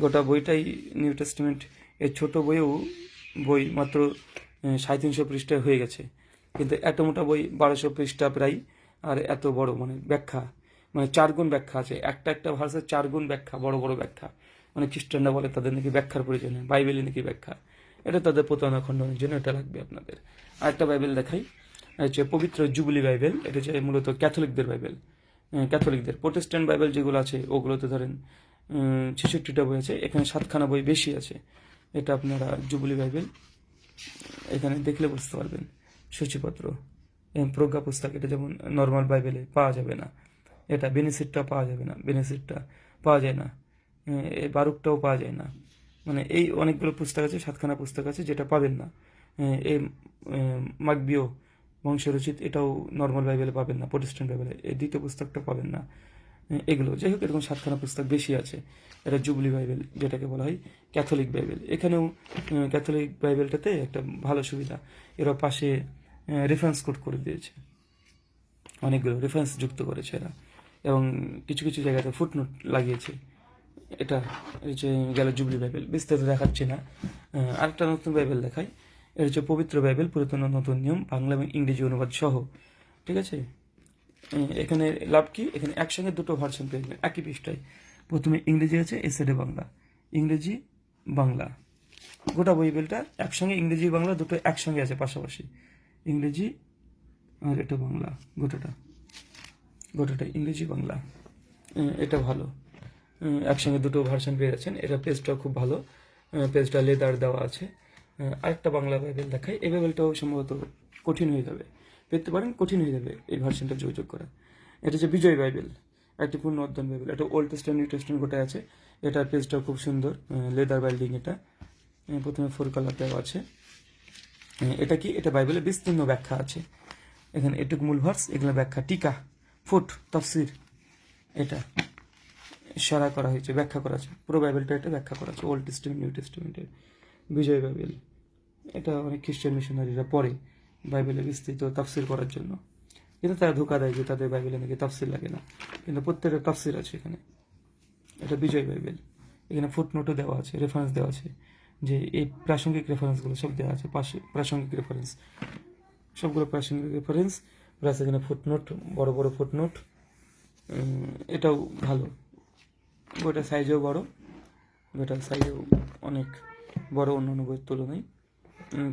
গোটা বইটাই নিউ টেস্টমেন্ট। এই ছোট বইও বই মাত্র সাড়ে তিনশো পৃষ্ঠায় হয়ে গেছে। কিন্তু এত মোটা বই বারোশো পৃষ্ঠা প্রায়, আর এত বড় মানে ব্যাখ্যা মানে চার গুণ ব্যাখ্যা আছে। একটা একটা ভাষার চার গুণ ব্যাখ্যা, বড় বড় ব্যাখ্যা। মানে খ্রিস্টানরা বলে তাদের নাকি ব্যাখ্যার প্রয়োজন হয় বাইবেলে নাকি ব্যাখ্যা। এটা তাদের প্রতারণা খণ্ডনের জন্য এটা লাগবে আপনাদের। আরেকটা বাইবেল দেখাই হচ্ছে পবিত্র জুবলি বাইবেল, এটা হচ্ছে মূলত ক্যাথলিকদের বাইবেল। ক্যাথলিকদের। প্রোটেস্ট্যান্ট বাইবেল যেগুলো আছে, ওগুলোতে ধরেন ছেষট্টিটা বই আছে, এখানে সাতখানা বই বেশি আছে। এটা আপনারা জুবলি বাইবেল, এখানে দেখলে বুঝতে পারবেন। সূচিপত্র। প্রজ্ঞা পুস্তক, এটা যেমন নর্মাল বাইবেলে পাওয়া যাবে না, এটা বেনিসিটটা পাওয়া যাবে না বেনিসিটটা পাওয়া যায় না বারুকটাও পাওয়া যায় না। মানে এই অনেকগুলো পুস্তক আছে, সাতখানা পুস্তক আছে, যেটা পাবেন না। এই মাগবিও বংশরচিত, এটাও নর্মাল বাইবেলে পাবেন না প্রতিষ্ঠান বাইবেলে এই দ্বিতীয় পুস্তকটা পাবেন না এগুলো। যাই হোক, এরকম সাতখানা পুস্তক বেশি আছে। এটা জুবলি বাইবেল যেটাকে বলা হয় ক্যাথলিক বাইবেল এখানেও ক্যাথলিক বাইবেলটাতে একটা ভালো সুবিধা, এরা পাশে রেফারেন্স কোড করে দিয়েছে। অনেকগুলো রেফারেন্স যুক্ত করেছে এরা। এবং কিছু কিছু জায়গাতে ফুটনোট লাগিয়েছে। এটা যে গেল জুবলি বাইবেল বিস্তারিত দেখাচ্ছি না। আরেকটা নতুন বাইবেল দেখাই। এটা হচ্ছে পবিত্র বাইবেল পুরাতন নতুন নিয়ম, বাংলা এবং ইংরেজি অনুবাদ সহ। ঠিক আছে? এখানে লাভ কি? এখানে একসঙ্গে দুটো ভার্সন পেয়ে যাবেন একই পৃষ্ঠায়। প্রথমে ইংরেজি আছে এসেডে বাংলা। ইংরেজি, বাংলা। গোটা বাইবেলটা একসঙ্গে ইংরেজি, বাংলা, দুটো একসঙ্গে আছে পাশাপাশি। ইংরেজি আর এটা বাংলা, গোটাটা। গোটাটা ইংরেজি, বাংলা। এটা ভালো। একসঙ্গে দুটো ভার্সন পেয়ে যাচ্ছেন। এটা পেজটা খুব ভালো। পেজটা লেদার দেওয়া আছে। আরেকটা বাংলা বাইবেল দেখাই। এই বাইবেলটাও সম্ভবত কঠিন হয়ে যাবে। পেতে পারেন, কঠিন হয়ে যাবে এই ভার্সনটা যোগাযোগ করা। এটা হচ্ছে বিজয় বাইবেল। একটি পূর্ণ অধ্যয়ন বাইবেল। এটা ওল্ড টেস্টামেন্ট নিউ টেস্টামেন্ট গোটায় আছে। এটার পেজটাও খুব সুন্দর। লেদার বাইল্ডিং এটা। প্রথমে ফোর কালার দেওয়া আছে। এটা কি? এটা বাইবেলের বিস্তীর্ণ ব্যাখ্যা আছে। এখানে এটুক মূল ভার্স, এগুলো ব্যাখ্যা টিকা, ফুট, তফসির, এটা সারা করা হয়েছে, ব্যাখ্যা করা আছে। পুরো বাইবেলটা এটা ব্যাখ্যা করা আছে ওল্ড টেস্টমেন্ট নিউ টেস্টমেন্টের বিজয় বাইবেল। এটা অনেক খ্রিস্টান মিশনারিরা পড়ে বাইবেলে বিস্তৃত তাফসির করার জন্য। কিন্তু তারা ধোকা দেয় যে তাদের বাইবেলে নাকি তাফসির লাগে না। কিন্তু প্রত্যেকটা তাফসির আছে এখানে। এটা বিজয় বাইবেল। এখানে ফুটনোটও দেওয়া আছে রেফারেন্স দেওয়া আছে। যে এই প্রাসঙ্গিক রেফারেন্সগুলো সব দেওয়া আছে, পাশে প্রাসঙ্গিক রেফারেন্স সবগুলো প্রাসঙ্গিক রেফারেন্স প্লাস এখানে ফুটনোট বড় বড় ফুটনোট এটাও ভালো। বইটার সাইজেও বড়, বইটার সাইজেও অনেক বড় অন্য অন্য বইয়ের তুলনায়।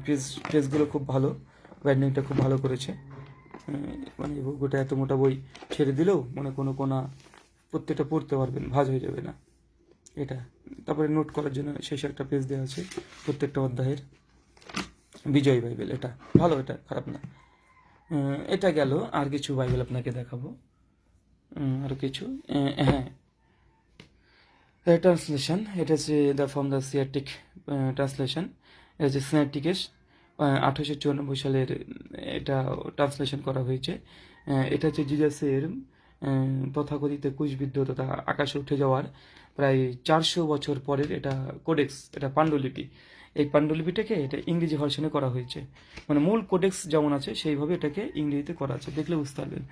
পেজ পেজগুলো খুব ভালো ব্যান্ডিংটা খুব ভালো করেছে। মানে গোটা এত মোটা বই ছেড়ে দিলেও মানে কোনো কোনা, প্রত্যেকটা পড়তে পারবেন, ভাজ হয়ে যাবে না। এটা। তারপরে নোট করার জন্য শেষে একটা পেজ দেওয়া আছে, প্রত্যেকটা অধ্যায়ের। বিজয় বাইবেল, এটা ভালো, এটা খারাপ না। এটা গেল, আর কিছু বাইবেল আপনাকে দেখাবো। আর কিছু হ্যাঁ। ট্রান্সলেশন এটা হচ্ছে দ্য ফ্রম দ্য সিয়াটিক ট্রান্সলেশন এটা হচ্ছে সিনাটিকেস আঠারোশো চুরানব্বই সালের, এটা ট্রান্সলেশন করা হয়েছে। এটা হচ্ছে জিজাসের তথাকথিত কুশবিদ্ধ তথা আকাশে উঠে যাওয়ার প্রায় চারশো বছর পরের এটা কোডেক্স এটা পাণ্ডুলিপি। এই পাণ্ডুলিপিটাকে এটা ইংরেজি ভার্সনে করা হয়েছে। মানে মূল কোডেক্স যেমন আছে, সেইভাবে এটাকে ইংরেজিতে করা আছে। দেখলে বুঝতে পারবেন।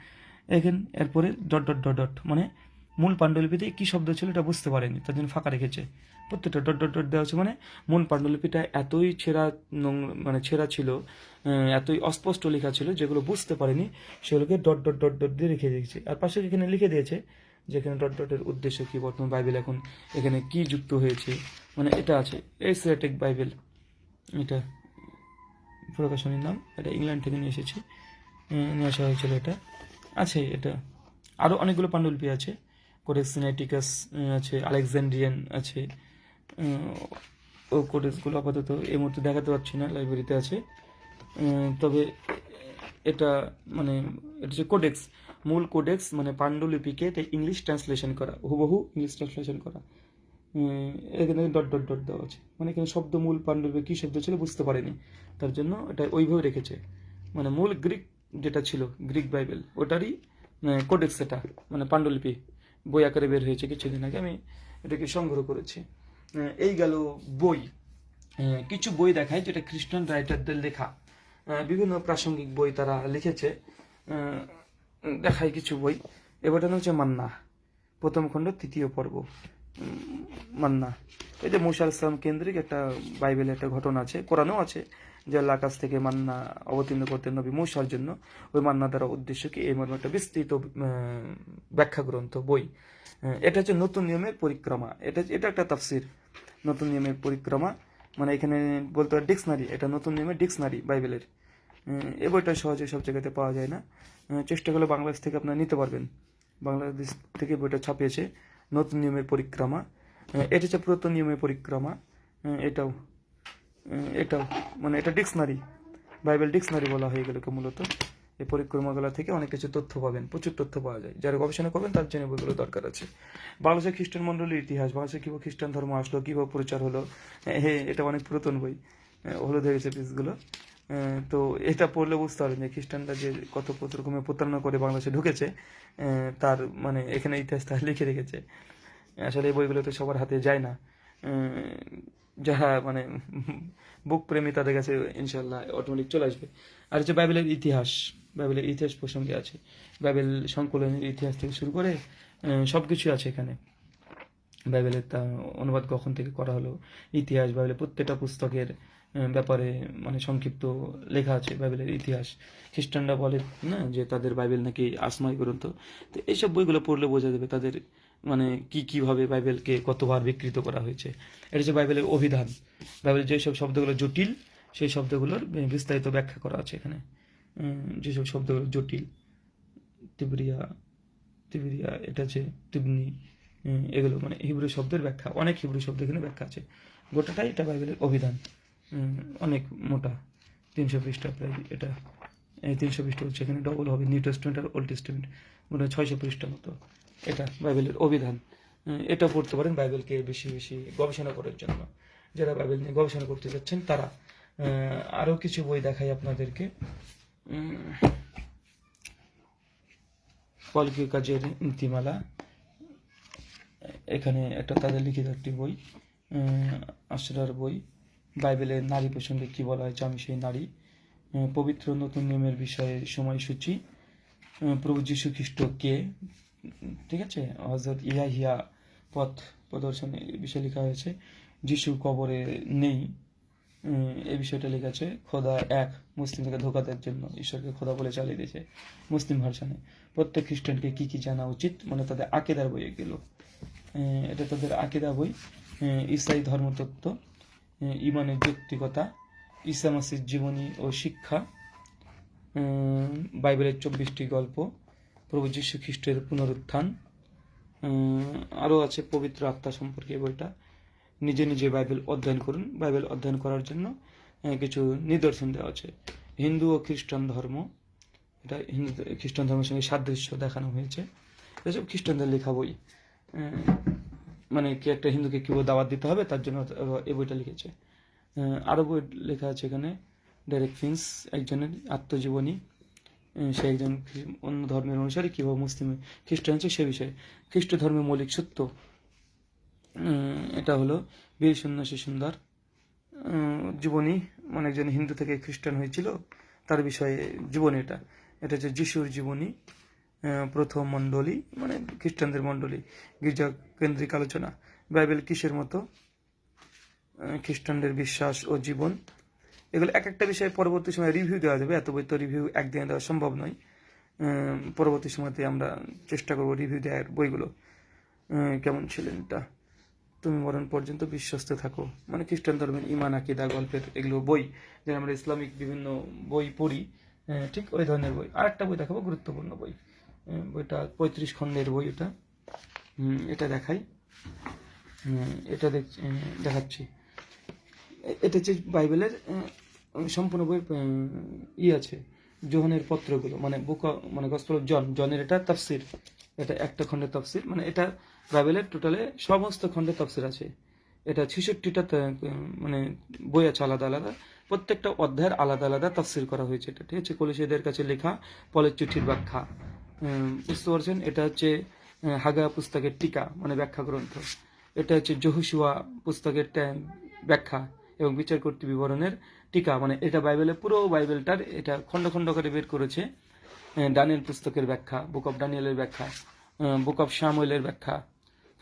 এখানে এরপরে ডট ডট ডট ডট মানে মূল পাণ্ডুলিপিতে কী শব্দ ছিল এটা বুঝতে পারেনি, তার জন্য ফাঁকা রেখেছে। প্রত্যেকটা ডট ডট ডট দেওয়া হচ্ছে মানে মূল পাণ্ডুলিপিটা এতই ছেঁড়া মানে ছেঁড়া ছিল এতই অস্পষ্ট লেখা ছিল, যেগুলো বুঝতে পারেনি, সেগুলোকে ডট ডট ডট ডট দিয়ে রেখে দিয়েছে। আর পাশে এখানে লিখে দিয়েছে যে এখানে ডট ডটের উদ্দেশ্য কি বর্তমান বাইবেল এখন এখানে কি যুক্ত হয়েছে মানে এটা আছে এসিয়াটিক বাইবেল এটা প্রকাশনীর নাম, এটা ইংল্যান্ড থেকে নিয়ে এসেছি নিয়ে আসা হয়েছিল এটা। আছে এটা। আরও অনেকগুলো পাণ্ডুলিপি আছে কোডেক্স সিনাইটিকাস আছে আলেকজান্ড্রিয়ান আছে ও কোডেক্সগুলো আপাতত এই মুহূর্তে দেখাতে পারছি না লাইব্রেরিতে আছে। তবে এটা মানে এটা হচ্ছে কোডেক্স মূল কোডেক্স মানে পাণ্ডুলিপিকে ইংলিশ ট্রান্সলেশন করা, হুবহু ইংলিশ ট্রান্সলেশন করা। এখানে ডট ডট ডট দেওয়া আছে। মানে এখানে শব্দ মূল পাণ্ডুলিপি কী শব্দ ছিল বুঝতে পারেনি। তার জন্য এটা ওইভাবে রেখেছে। মানে মূল গ্রিক যেটা ছিল গ্রিক বাইবেল ওটারই কোডেক্স এটা মানে পাণ্ডুলিপি বই আকারে বের হয়েছে কিছুদিন আগে। আমি এটাকে সংগ্রহ করেছি। এই গেল বই। কিছু বই দেখায় যেটা খ্রিস্টান রাইটারদের লেখা। বিভিন্ন প্রাসঙ্গিক বই তারা লিখেছে। দেখায় কিছু বই। এবারটা হচ্ছে মান্না। প্রথম খণ্ড, তৃতীয় পর্ব। মান্না। এই যে মুসা ইসলাম কেন্দ্রিক একটা বাইবেলের একটা ঘটনা আছে, কোরআনও আছে, যে আল্লাহ কাছ থেকে মান্না অবতীর্ণ করতেন নবী মুসার জন্য। ওই মান্না দ্বারা উদ্দেশ্য কি, এই মর্মে একটা বিস্তৃত ব্যাখ্যা গ্রন্থ, বই। এটা হচ্ছে নতুন নিয়মের পরিক্রমা। এটা এটা একটা তাফসির। নতুন নিয়মের পরিক্রমা। মানে এখানে বলতে হয় ডিকশনারি এটা নতুন নিয়মের ডিকশনারি বাইবেলের। এই বইটা সহজে সব জায়গাতে পাওয়া যায় না। চেষ্টা করলে বাংলাদেশ থেকে আপনারা নিতে পারবেন। বাংলাদেশ থেকে বইটা ছাপিয়েছে নতুন নিয়মের পরিক্রমা। এটা হচ্ছে পুরাতন নিয়মের পরিক্রমা। এটাও এটাও মানে এটা ডিকশনারি, বাইবেল ডিকশনারি বলা হয়ে গেল মূলত। এই পরিক্রমাগুলো থেকে অনেক কিছু তথ্য পাবেন, প্রচুর তথ্য পাওয়া যায়। যারা গবেষণা করবেন তার জন্য বইগুলো দরকার আছে। বাংলাদেশের খ্রিস্টান মণ্ডলীর ইতিহাস, বাংলাদেশে কীভাবে খ্রিস্টান ধর্ম আসলো, কীভাবে প্রচার হলো হে এটা অনেক পুরাতন বই। হলুদ হয়ে গেছে পিসগুলো তো এটা পড়লে বুঝতে পারবেন যে খ্রিস্টানরা যে কত রকমের প্রতারণা করে বাংলাদেশে ঢুকেছে তার মানে এখানে ইতিহাস তার লিখে রেখেছে। আসলে এই বইগুলো তো সবার হাতে যায় না। যারা মানে বুক প্রেমী তাদের কাছে ইনশাল্লাহ অটোমেটিক চলে আসবে। আর হচ্ছে বাইবেলের ইতিহাস বাইবেলের ইতিহাস প্রসঙ্গে আছে। বাইবেল সংকলনের ইতিহাস থেকে শুরু করে সব কিছুই আছে এখানে। বাইবেলের তা অনুবাদ কখন থেকে করা হলো, ইতিহাস, বাইবেলের প্রত্যেকটা পুস্তকের ব্যাপারে মানে সংক্ষিপ্ত লেখা আছে, বাইবেলের ইতিহাস। খ্রিস্টানরা বলে, না, যে তাদের বাইবেল নাকি আসমাই গ্রন্থ। তো এইসব বইগুলো পড়লে বোঝা যাবে তাদের মানে কি কীভাবে বাইবেলকে কতবার বিকৃত করা হয়েছে। এটা হচ্ছে বাইবেলের অভিধান। বাইবেলের যেসব শব্দগুলো জটিল, সেই শব্দগুলোর বিস্তারিত ব্যাখ্যা করা আছে এখানে। যেসব শব্দগুলো জটিল, তিবরিয়া তিবরিয়া, এটা হচ্ছে তিবনি এগুলো মানে হিব্রু শব্দের ব্যাখ্যা। অনেক হিব্রু শব্দ এখানে ব্যাখ্যা আছে। গোটাটাই এটা বাইবেলের অভিধান। অনেক মোটা, তিনশো পৃষ্ঠা প্রায় এটা। তিনশো পৃষ্ঠা হচ্ছে এখানে ডবল হবে নিউ টেস্টমেন্ট আর ওল্ড টেস্টমেন্ট মোটা ছয়শো পৃষ্ঠা মতো এটা বাইবেলের অভিধান। এটা পড়তে পারেন বাইবেলকে বেশি বেশি গবেষণা করার জন্য। যারা বাইবেল নিয়ে গবেষণা করতে যাচ্ছেন, তারা আরও কিছু বই দেখাই আপনাদেরকে। কলকি কাজের নীতিমালা। এখানে একটা তাদের লিখিত একটি বই আশ্রার বই। বাইবেলের নারী প্রসঙ্গে কি বলা হয়েছে? আমি সেই নারী। পবিত্র নতুন নিয়মের বিষয়ে সময়সূচি। প্রভু যীশু খ্রিস্ট কে? ঠিক আছে? হজরত ইয়াহিয়া পথ প্রদর্শন বিষয়ে লেখা হয়েছে। যিশু কবরে নেই। এই বিষয়টা লেখা আছে খোদা এক মুসলিমদেরকে ধোকা দেওয়ার জন্য ঈশ্বরকে খোদা বলে চালিয়ে দিয়েছে মুসলিম ভার্সানে। প্রত্যেক খ্রিস্টানকে কি কি জানা উচিত? মানে তাদের আকেদার বইয়ে গেল। আহ, এটা তাদের আকেদা বই। ইসাই ধর্মতত্ত্ব। ইমানের যৌক্তিকতা ইসা মাসির জীবনী ও শিক্ষা বাইবেলের চব্বিশটি গল্প, প্রভু যীশু খ্রিস্টের পুনরুত্থান আরও আছে পবিত্র আত্মা সম্পর্কে বইটা। নিজে নিজে বাইবেল অধ্যয়ন করুন। বাইবেল অধ্যয়ন করার জন্য কিছু নিদর্শন দেওয়া আছে। হিন্দু ও খ্রিস্টান ধর্ম, এটা হিন্দু, খ্রিস্টান ধর্মের সঙ্গে সাদৃশ্য দেখানো হয়েছে। এসব খ্রিস্টানদের লেখা বই মানে কি একটা হিন্দুকে কীভাবে দাওয়াত দিতে হবে, তার জন্য এই বইটা লিখেছে। আরও বই লেখা আছে এখানে ডেরেক ফিন্স একজনের আত্মজীবনী। সে একজন অন্য ধর্মের অনুসারে, কীভাবে মুসলিম খ্রিস্টান হচ্ছে সে বিষয়ে। খ্রিস্ট ধর্মের মৌলিক সত্য। এটা হলো বীর সন্ন্যাসী সুন্দর জীবনী। মানে একজন হিন্দু থেকে খ্রিস্টান হয়েছিল, তার বিষয়ে জীবনী এটা। এটা হচ্ছে যিশুর জীবনী। প্রথম মণ্ডলী মানে খ্রিস্টানদের মণ্ডলী, গির্জা কেন্দ্রিক আলোচনা। বাইবেল কিসের মতো? খ্রিস্টানদের বিশ্বাস ও জীবন। এগুলো এক একটা বিষয়ে পরবর্তী সময় রিভিউ দেওয়া যাবে। এত বই তো রিভিউ একদিনে দেওয়া সম্ভব নয়। পরবর্তী সময়তে আমরা চেষ্টা করব রিভিউ দেওয়ার বইগুলো। কেমন ছিলেন এটা তুমি মরণ পর্যন্ত বিশ্বস্ত থাকো। মানে খ্রিস্টান ধর্মের ইমান আকিদা, গল্পের এগুলো বই। যে আমরা ইসলামিক বিভিন্ন বই পড়ি। ঠিক ওই ধরনের বই। আর একটা বই দেখাবো, গুরুত্বপূর্ণ বই। বইটা পঁয়ত্রিশ খণ্ডের বই হুম, এটা দেখাই। এটা দেখ দেখাচ্ছি। এটা হচ্ছে বাইবেলের সম্পূর্ণ বই ই আছে জোহনের পত্রগুলো মানে বুক মানে গসপল জন জনের এটা তাফসির। এটা একটা খণ্ডের তাফসির মানে এটা বাইবেলের টোটালে সমস্ত খণ্ডের তাফসির আছে। এটা ছেষট্টিটা মানে বই আছে আলাদা আলাদা। প্রত্যেকটা অধ্যায়ের আলাদা আলাদা তাফসির করা হয়েছে এটা ঠিক আছে? কলিসীদের কাছে লেখা পলের চিঠির ব্যাখ্যা। বুঝতে পারছেন? এটা হচ্ছে হাগা পুস্তকের টিকা মানে ব্যাখ্যা গ্রন্থ। এটা হচ্ছে জহুসুয়া পুস্তকের ব্যাখ্যা এবং বিচার কর্তৃ বিবরণের টিকা। মানে এটা বাইবেলের পুরো বাইবেলটার এটা খণ্ড খণ্ড করে বের করেছে ডানিয়েল পুস্তকের ব্যাখ্যা, বুক অফ ডানিয়েলের ব্যাখ্যা বুক অফ শামুয়েলের ব্যাখ্যা,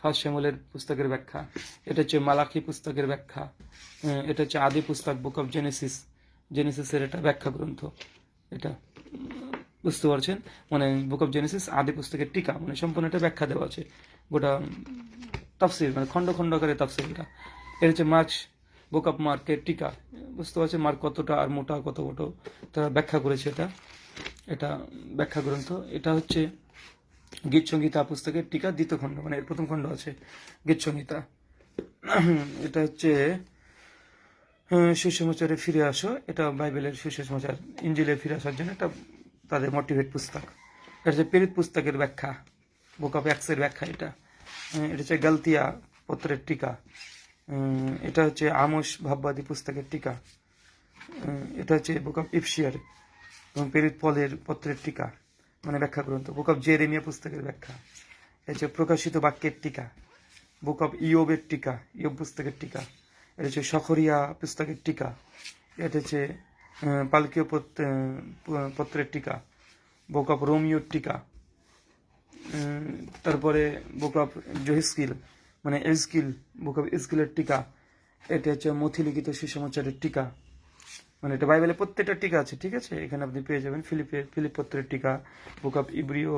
ফার্স্ট শ্যামলের পুস্তকের ব্যাখ্যা, এটা হচ্ছে মালাখি পুস্তকের ব্যাখ্যা এটা হচ্ছে আদি পুস্তক, বুক অফ জেনেসিস, জেনেসিসের এটা ব্যাখ্যা গ্রন্থ, এটা। বুঝতে পারছেন? মানে বুক অফ জেনেসিস আদি পুস্তকের টিকা মানে সম্পূর্ণ একটা ব্যাখ্যা দেওয়া আছে। গোটা তাফসির মানে খণ্ড খণ্ড করে তাফসির এটা এটা হচ্ছে মার্কস বুক অফ মার্কের টিকা। বুঝতে পারছেন? মার্ক কতটা আর মোটা, কত বড় তারা ব্যাখ্যা করেছে এটা। এটা ব্যাখ্যা গ্রন্থ। এটা হচ্ছে গীত সংহিতা পুস্তকের টিকা, দ্বিতীয় খণ্ড। মানে এর প্রথম খণ্ড আছে গীত সংহিতা। এটা হচ্ছে সুসমাচারে ফিরে আসো। এটা বাইবেলের সুসমাচার, ইঞ্জিলে ফিরে আসার জন্য একটা তাদের মোটিভেট পুস্তক। এটা হচ্ছে পেরিত পুস্তকের ব্যাখ্যা বুক অফ অ্যাক্সের ব্যাখ্যা এটা। এটা হচ্ছে গালতিয়া পত্রের টিকা। এটা হচ্ছে আমস ভাববাদী পুস্তকের টিকা। এটা হচ্ছে বুক অফ ইফশিয়ার এবং পেরিত পলের পত্রের টিকা মানে ব্যাখ্যা গ্রন্থ। বুক অফ জেরেমিয়া পুস্তকের ব্যাখ্যা। এটা হচ্ছে প্রকাশিত বাক্যের টিকা। বুক অফ ইয়োবের টিকা ইয়োব পুস্তকের টিকা। এটা হচ্ছে সখরিয়া পুস্তকের টিকা। এটা হচ্ছে পালকীয় পত- পত্রের টিকা বুক অফ রোমিওর টিকা তারপরে বুক অফ জহিস্কিল মানে এজকিল বুক অফ ইসকিলের টিকা, এটা হচ্ছে মথিলিখিত সুসমাচারের টিকা মানে এটা বাইবেলের প্রত্যেকটা টিকা আছে, ঠিক আছে? এখানে আপনি পেয়ে যাবেন ফিলিপের ফিলিপ পত্রের টিকা বুক অফ ইব্রিও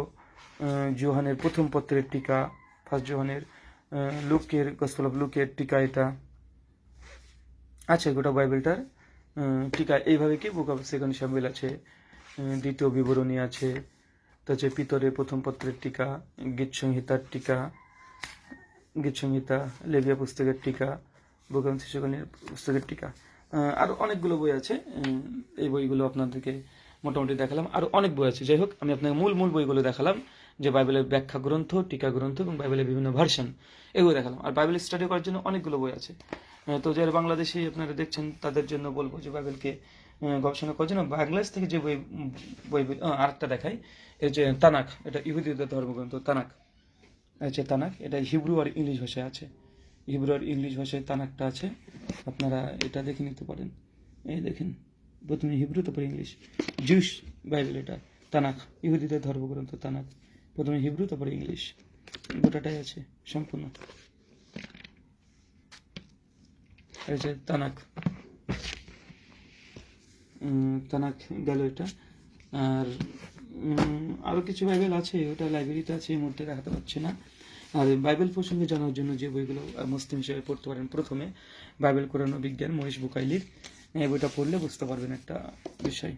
জোহানের প্রথম পত্রের টিকা ফার্স্ট জোহানের লুকের গসপল অফ লুকের টিকা এটা। আছে গোটা বাইবেলটার টিকা এইভাবে কি বুক অফ সেকেন্ড সামিল আছে দ্বিতীয় বিবরণী আছে, তো হচ্ছে পিতরের প্রথম পত্রের টিকা, গীত সংহিতার টিকা, গীত সংহিতা, লেবিয়া পুস্তকের টিকা বুকাম শিশুকনের পুস্তকের টিকা। আরও অনেকগুলো বই আছে এই বইগুলো আপনাদেরকে মোটামুটি দেখালাম। আরও অনেক বই আছে। যাই হোক, আমি আপনাকে মূল মূল বইগুলো দেখালাম, যে বাইবেলের ব্যাখ্যা গ্রন্থ, টিকা গ্রন্থ এবং বাইবেলের বিভিন্ন ভার্সন এগুলো দেখালাম। আর বাইবেল স্টাডি করার জন্য অনেকগুলো বই আছে। তো যারা বাংলাদেশি আপনারা দেখছেন, তাদের জন্য বলব যে বাইবেলকে গবেষণা করার জন্য বাংলাদেশ থেকে যে বই বই আরেকটা দেখাই। এই যে তানাক এটা ইহুদিদের ধর্মগ্রন্থ তানাক আছে তানাক এটা হিব্রু আর ইংলিশ ভাষায় আছে। হিব্রু আর ইংলিশ ভাষায় তানাকটা আছে। আপনারা এটা দেখে নিতে পারেন। এই দেখেন, প্রথমে হিব্রু তারপর ইংলিশ জুস বাইবেল এটা তানাক ইহুদিদের ধর্মগ্রন্থ তানাক প্রথমে হিব্রু তারপরে ইংলিশ গোটাটাই আছে, সম্পূর্ণ। এই যে তানাক। তানাক গেল এটা। আর উম, আরও কিছু বাইবেল আছে ওটা লাইব্রেরিতে আছে এই মুহূর্তে দেখাতে পারছি না। আর বাইবেল প্রসঙ্গে জানার জন্য যে বইগুলো মুসলিম হিসেবে পড়তে পারেন প্রথমে বাইবেল কোরআন বিজ্ঞান মহেশ বুকাইলির। এই বইটা পড়লে বুঝতে পারবেন একটা বিষয়।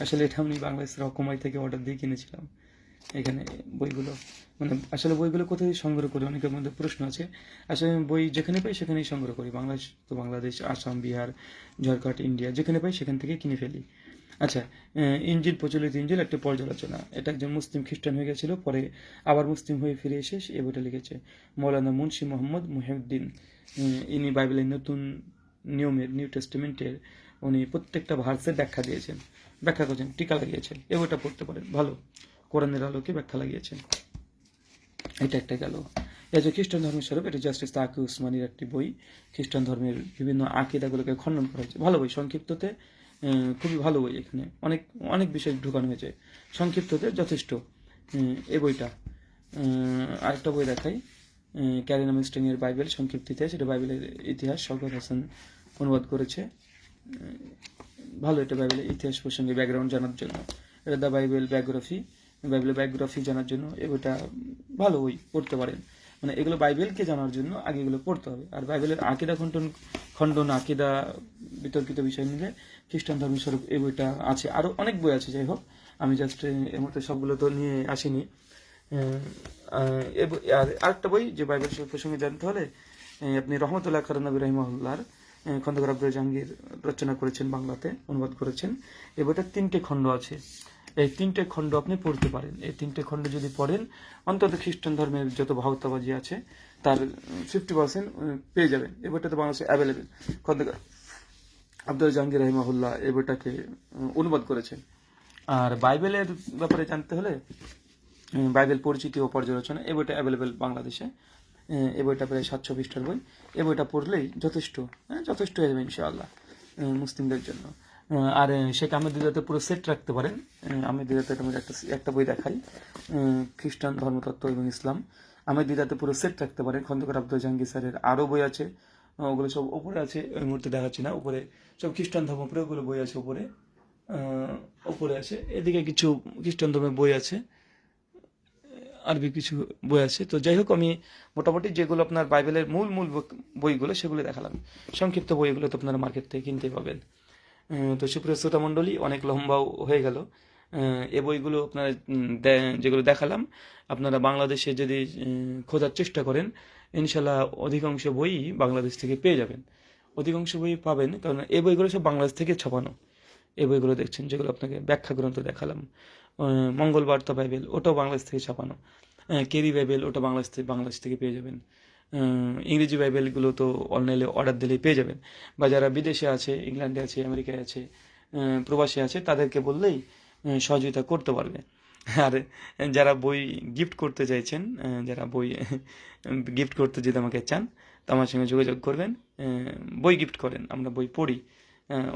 আসলে এটা আমি বাংলাদেশের রকমাই থেকে অর্ডার দিয়ে কিনেছিলাম। এখানে বইগুলো মানে আসলে বইগুলো কোথায় সংগ্রহ করি? অনেকের মধ্যে প্রশ্ন আছে। আসলে আমি বই যেখানে পাই সেখানেই সংগ্রহ করি। বাংলাদেশ তো বাংলাদেশ, আসাম, বিহার, ঝাড়খণ্ড, ইন্ডিয়া, যেখানে পাই সেখান থেকে কিনে ফেলি। আচ্ছা ইঞ্জিল, প্রচলিত ইঞ্জিল, একটা পর্যালোচনা। এটা একজন মুসলিম খ্রিস্টান হয়ে গেছিল, পরে আবার মুসলিম হয়ে ফিরে এসে এই বইটা লিখেছে। মৌলানা মুন্সি মোহাম্মদ মুহিউদ্দিন ইনি বাইবেলের নতুন নিয়মের, নিউ টেস্টিমেন্টের উনি প্রত্যেকটা ভার্সের ব্যাখ্যা দিয়েছেন। ব্যাখ্যা করেছেন, টিকা লাগিয়েছেন। এ বইটা পড়তে পারেন। ভালো। কোরআনের আলোকে ব্যাখ্যা লাগিয়েছেন। এটা একটা গেল। যে খ্রিস্টান ধর্মের স্বরূপ, এটা জাস্টিস তাকে উসমানির একটি বই। খ্রিস্টান ধর্মের বিভিন্ন আকিদাগুলোকে খণ্ডন করা হয়েছে। ভালো বই, সংক্ষিপ্ততে খুবই ভালো বই এখানে। অনেক অনেক বিষয় ঢুকানো হয়েছে। সংক্ষিপ্ততে যথেষ্ট এই বইটা। আরেকটা বই দেখাই। ক্যারিনা মিস্টিংয়ের বাইবেল সংক্ষিপ্ত ইতিহাস এটা বাইবেলের ইতিহাস শওকত হাসান অনুবাদ করেছে। ভালো এটা বাইবেলের ইতিহাস প্রসঙ্গে ব্যাকগ্রাউন্ড জানার জন্য। এটা দ্য বাইবেল বায়োগ্রাফি। বাইবেলের বায়োগ্রাফি জানার জন্য বইটা ভালো বই পড়তে পারেন। মানে এগুলো বাইবেলকে জানার জন্য আগে এগুলো পড়তে হবে। আর বাইবেলের আকিদা খণ্ডন খণ্ডন, আকিদা বিতর্কিত বিষয় নিলে খ্রিস্টান ধর্ম স্বরূপ এই বইটা আছে। আরও অনেক বই আছে, যাই হোক। আমি জাস্ট এর মধ্যে সবগুলো তো নিয়ে আসিনি। আর আরেকটা বই যে বাইবেল প্রসঙ্গে জানতে হলে আপনি রহমতুল্লাহ খারানবী রহিমাহুল্লার খন্দকার আব্দুল জাহাঙ্গীর রচনা করেছেন বাংলাতে, অনুবাদ করেছেন। এ বইটার তিনটে খণ্ড আছে। এই তিনটে খণ্ড আপনি পড়তে পারেন। এই তিনটে খণ্ড যদি পড়েন, অন্তত খ্রিস্টান ধর্মের যত ভাওতাবাজি আছে, তার ফিফটি পার্সেন্ট পেয়ে যাবেন। এ বইটা তো বাংলাদেশে অ্যাভেলেবেল খন্দকার আব্দুল জাহাঙ্গীর রহিমাহুল্লাহ এই বইটাকে অনুবাদ করেছেন। আর বাইবেলের ব্যাপারে জানতে হলে বাইবেল পরিচিতি ও পর্যালোচনা এই বইটা অ্যাভেলেবেল বাংলাদেশে। এ বইটা প্রায় সাতশো পৃষ্ঠার বই। এ বইটা পড়লেই যথেষ্ট হ্যাঁ যথেষ্ট হয়ে যাবে ইনশাআল্লাহ মুসলিমদের জন্য। আর আহ, শেখ আহমেদিদাতে পুরো সেট রাখতে পারেন। আমি একটা একটা বই দেখাই। খ্রিস্টান ধর্মতত্ত্ব এবং ইসলাম। আহমেদিদাতে পুরো সেট রাখতে পারেন। খন্দকার আব্দুল জাহাঙ্গীর স্যারের আরও বই আছে। ওগুলো সব উপরে আছে। ওই মুহূর্তে দেখাচ্ছি না। উপরে সব খ্রিস্টান ধর্ম উপরে ওগুলো বই আছে উপরে। আহ, উপরে আছে। এদিকে কিছু খ্রিস্টান ধর্মের বই আছে। আরবি কিছু বই আছে। তো যাই হোক আমি মোটামুটি যেগুলো আপনার বাইবেলের মূল মূল বই- বইগুলো সেগুলো দেখালাম। সংক্ষিপ্ত বইগুলো তো আপনারা মার্কেট থেকে কিনতে পাবেন। তো সুপ্রিয় শ্রোতা মণ্ডলী অনেক লম্বাও হয়ে গেল। এ বইগুলো আপনারা যেগুলো দেখালাম আপনারা বাংলাদেশে যদি খোঁজার চেষ্টা করেন ইনশাল্লাহ অধিকাংশ বই বাংলাদেশ থেকে পেয়ে যাবেন। অধিকাংশ বই পাবেন কারণ এই বইগুলো সব বাংলাদেশ থেকে ছাপানো। এই বইগুলো দেখছেন যেগুলো আপনাকে ব্যাখ্যা গ্রন্থ দেখালাম। আহ, মঙ্গল বার্তা বাইবেল ওটাও বাংলাদেশ থেকে ছাপানো। কেরি বাইবেল ওটা বাংলাদেশ থেকে বাংলাদেশ থেকে পেয়ে যাবেন। ইংরেজি বাইবেলগুলো তো অনলাইনে অর্ডার দিলেই পেয়ে যাবেন। বা যারা বিদেশে আছে, ইংল্যান্ডে আছে, আমেরিকায় আছে প্রবাসী আছে, তাদেরকে বললেই সহযোগিতা করতে পারবে। আর যারা বই গিফট করতে চাইছেন যারা বই [LAUGHS] গিফট করতে যদি আমাকে চান, তো আমার সঙ্গে যোগাযোগ করবেন। বই গিফট করেন, আমরা বই পড়ি।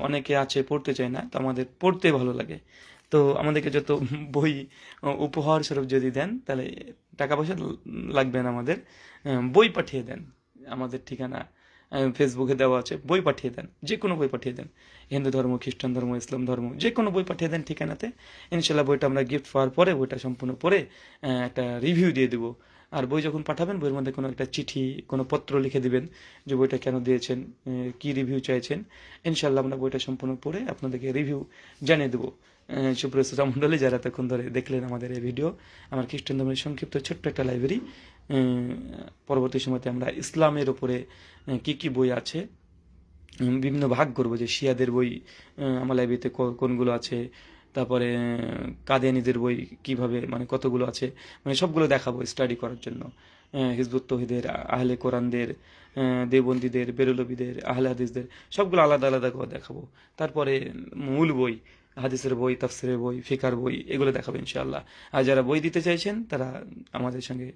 অনেকে আছে, পড়তে চায় না, তো আমাদের পড়তে ভালো লাগে। তো আমাদেরকে যত বই উপহার স্বরূপ যদি দেন, তাহলে টাকা পয়সা লাগবে না আমাদের। বই পাঠিয়ে দেন। আমাদের ঠিকানা ফেসবুকে দেওয়া আছে। বই পাঠিয়ে দেন। যে কোনো বই পাঠিয়ে দেন। হিন্দু ধর্ম খ্রিস্টান ধর্ম ইসলাম ধর্ম যে কোনো বই পাঠিয়ে দেন ঠিকানাতে। ইনশাল্লাহ বইটা আমরা গিফট পাওয়ার পরে বইটা সম্পূর্ণ আহ, একটা রিভিউ দিয়ে দেবো। আর বই যখন পাঠাবেন বইয়ের মধ্যে কোনো একটা চিঠি কোনো পত্র লিখে দিবেন যে বইটা কেন দিয়েছেন কি রিভিউ চাইছেন। ইনশাল্লাহ আমরা বইটা সম্পূর্ণ পড়ে আপনাদেরকে রিভিউ জানিয়ে দেবো। শ্রোতা মণ্ডলী যারা এতক্ষণ ধরে দেখলেন আমাদের এই ভিডিও আমার খ্রিস্টান ধর্মের সংক্ষিপ্ত ছোট্ট একটা লাইব্রেরি পরবর্তী সময়তে আমরা ইসলামের আহ, কি কি বই আছে বিভিন্ন ভাগ করব যে শিয়াদের বই আমার লাইব্রেরিতে কোনগুলো আছে তারপরে কাদিয়ানিদের বই কীভাবে মানে কতগুলো আছে মানে সবগুলো দেখাবো স্টাডি করার জন্য। হিজবুত তহিদের আহলে কোরআনদের আহ, দেওবন্দীদের বেরুলবিদের আহলে হাদিসদের সবগুলো আলাদা আলাদা করে দেখাবো। তারপরে মূল বই হাদিসের বই, তাফসিরের বই, ফিকার বই, এগুলো দেখাবো ইনশাআল্লাহ। আর যারা বই দিতে চাইছেন, তারা আমাদের সঙ্গে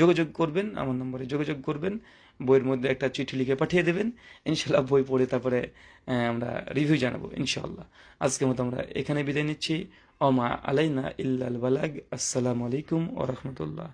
যোগাযোগ করবেন, আমার নম্বরে যোগাযোগ করবেন। বইয়ের মধ্যে একটা চিঠি লিখে পাঠিয়ে দেবেন। ইনশাল্লাহ বই পড়ে তারপরে আমরা রিভিউ জানাব ইনশাআল্লাহ। আজকের মতো আমরা এখানে বিদায় নিচ্ছি। অমা আলাইনা ইল্লাল বালাগ। আসসালামু আলাইকুম ও রহমতুল্লাহ।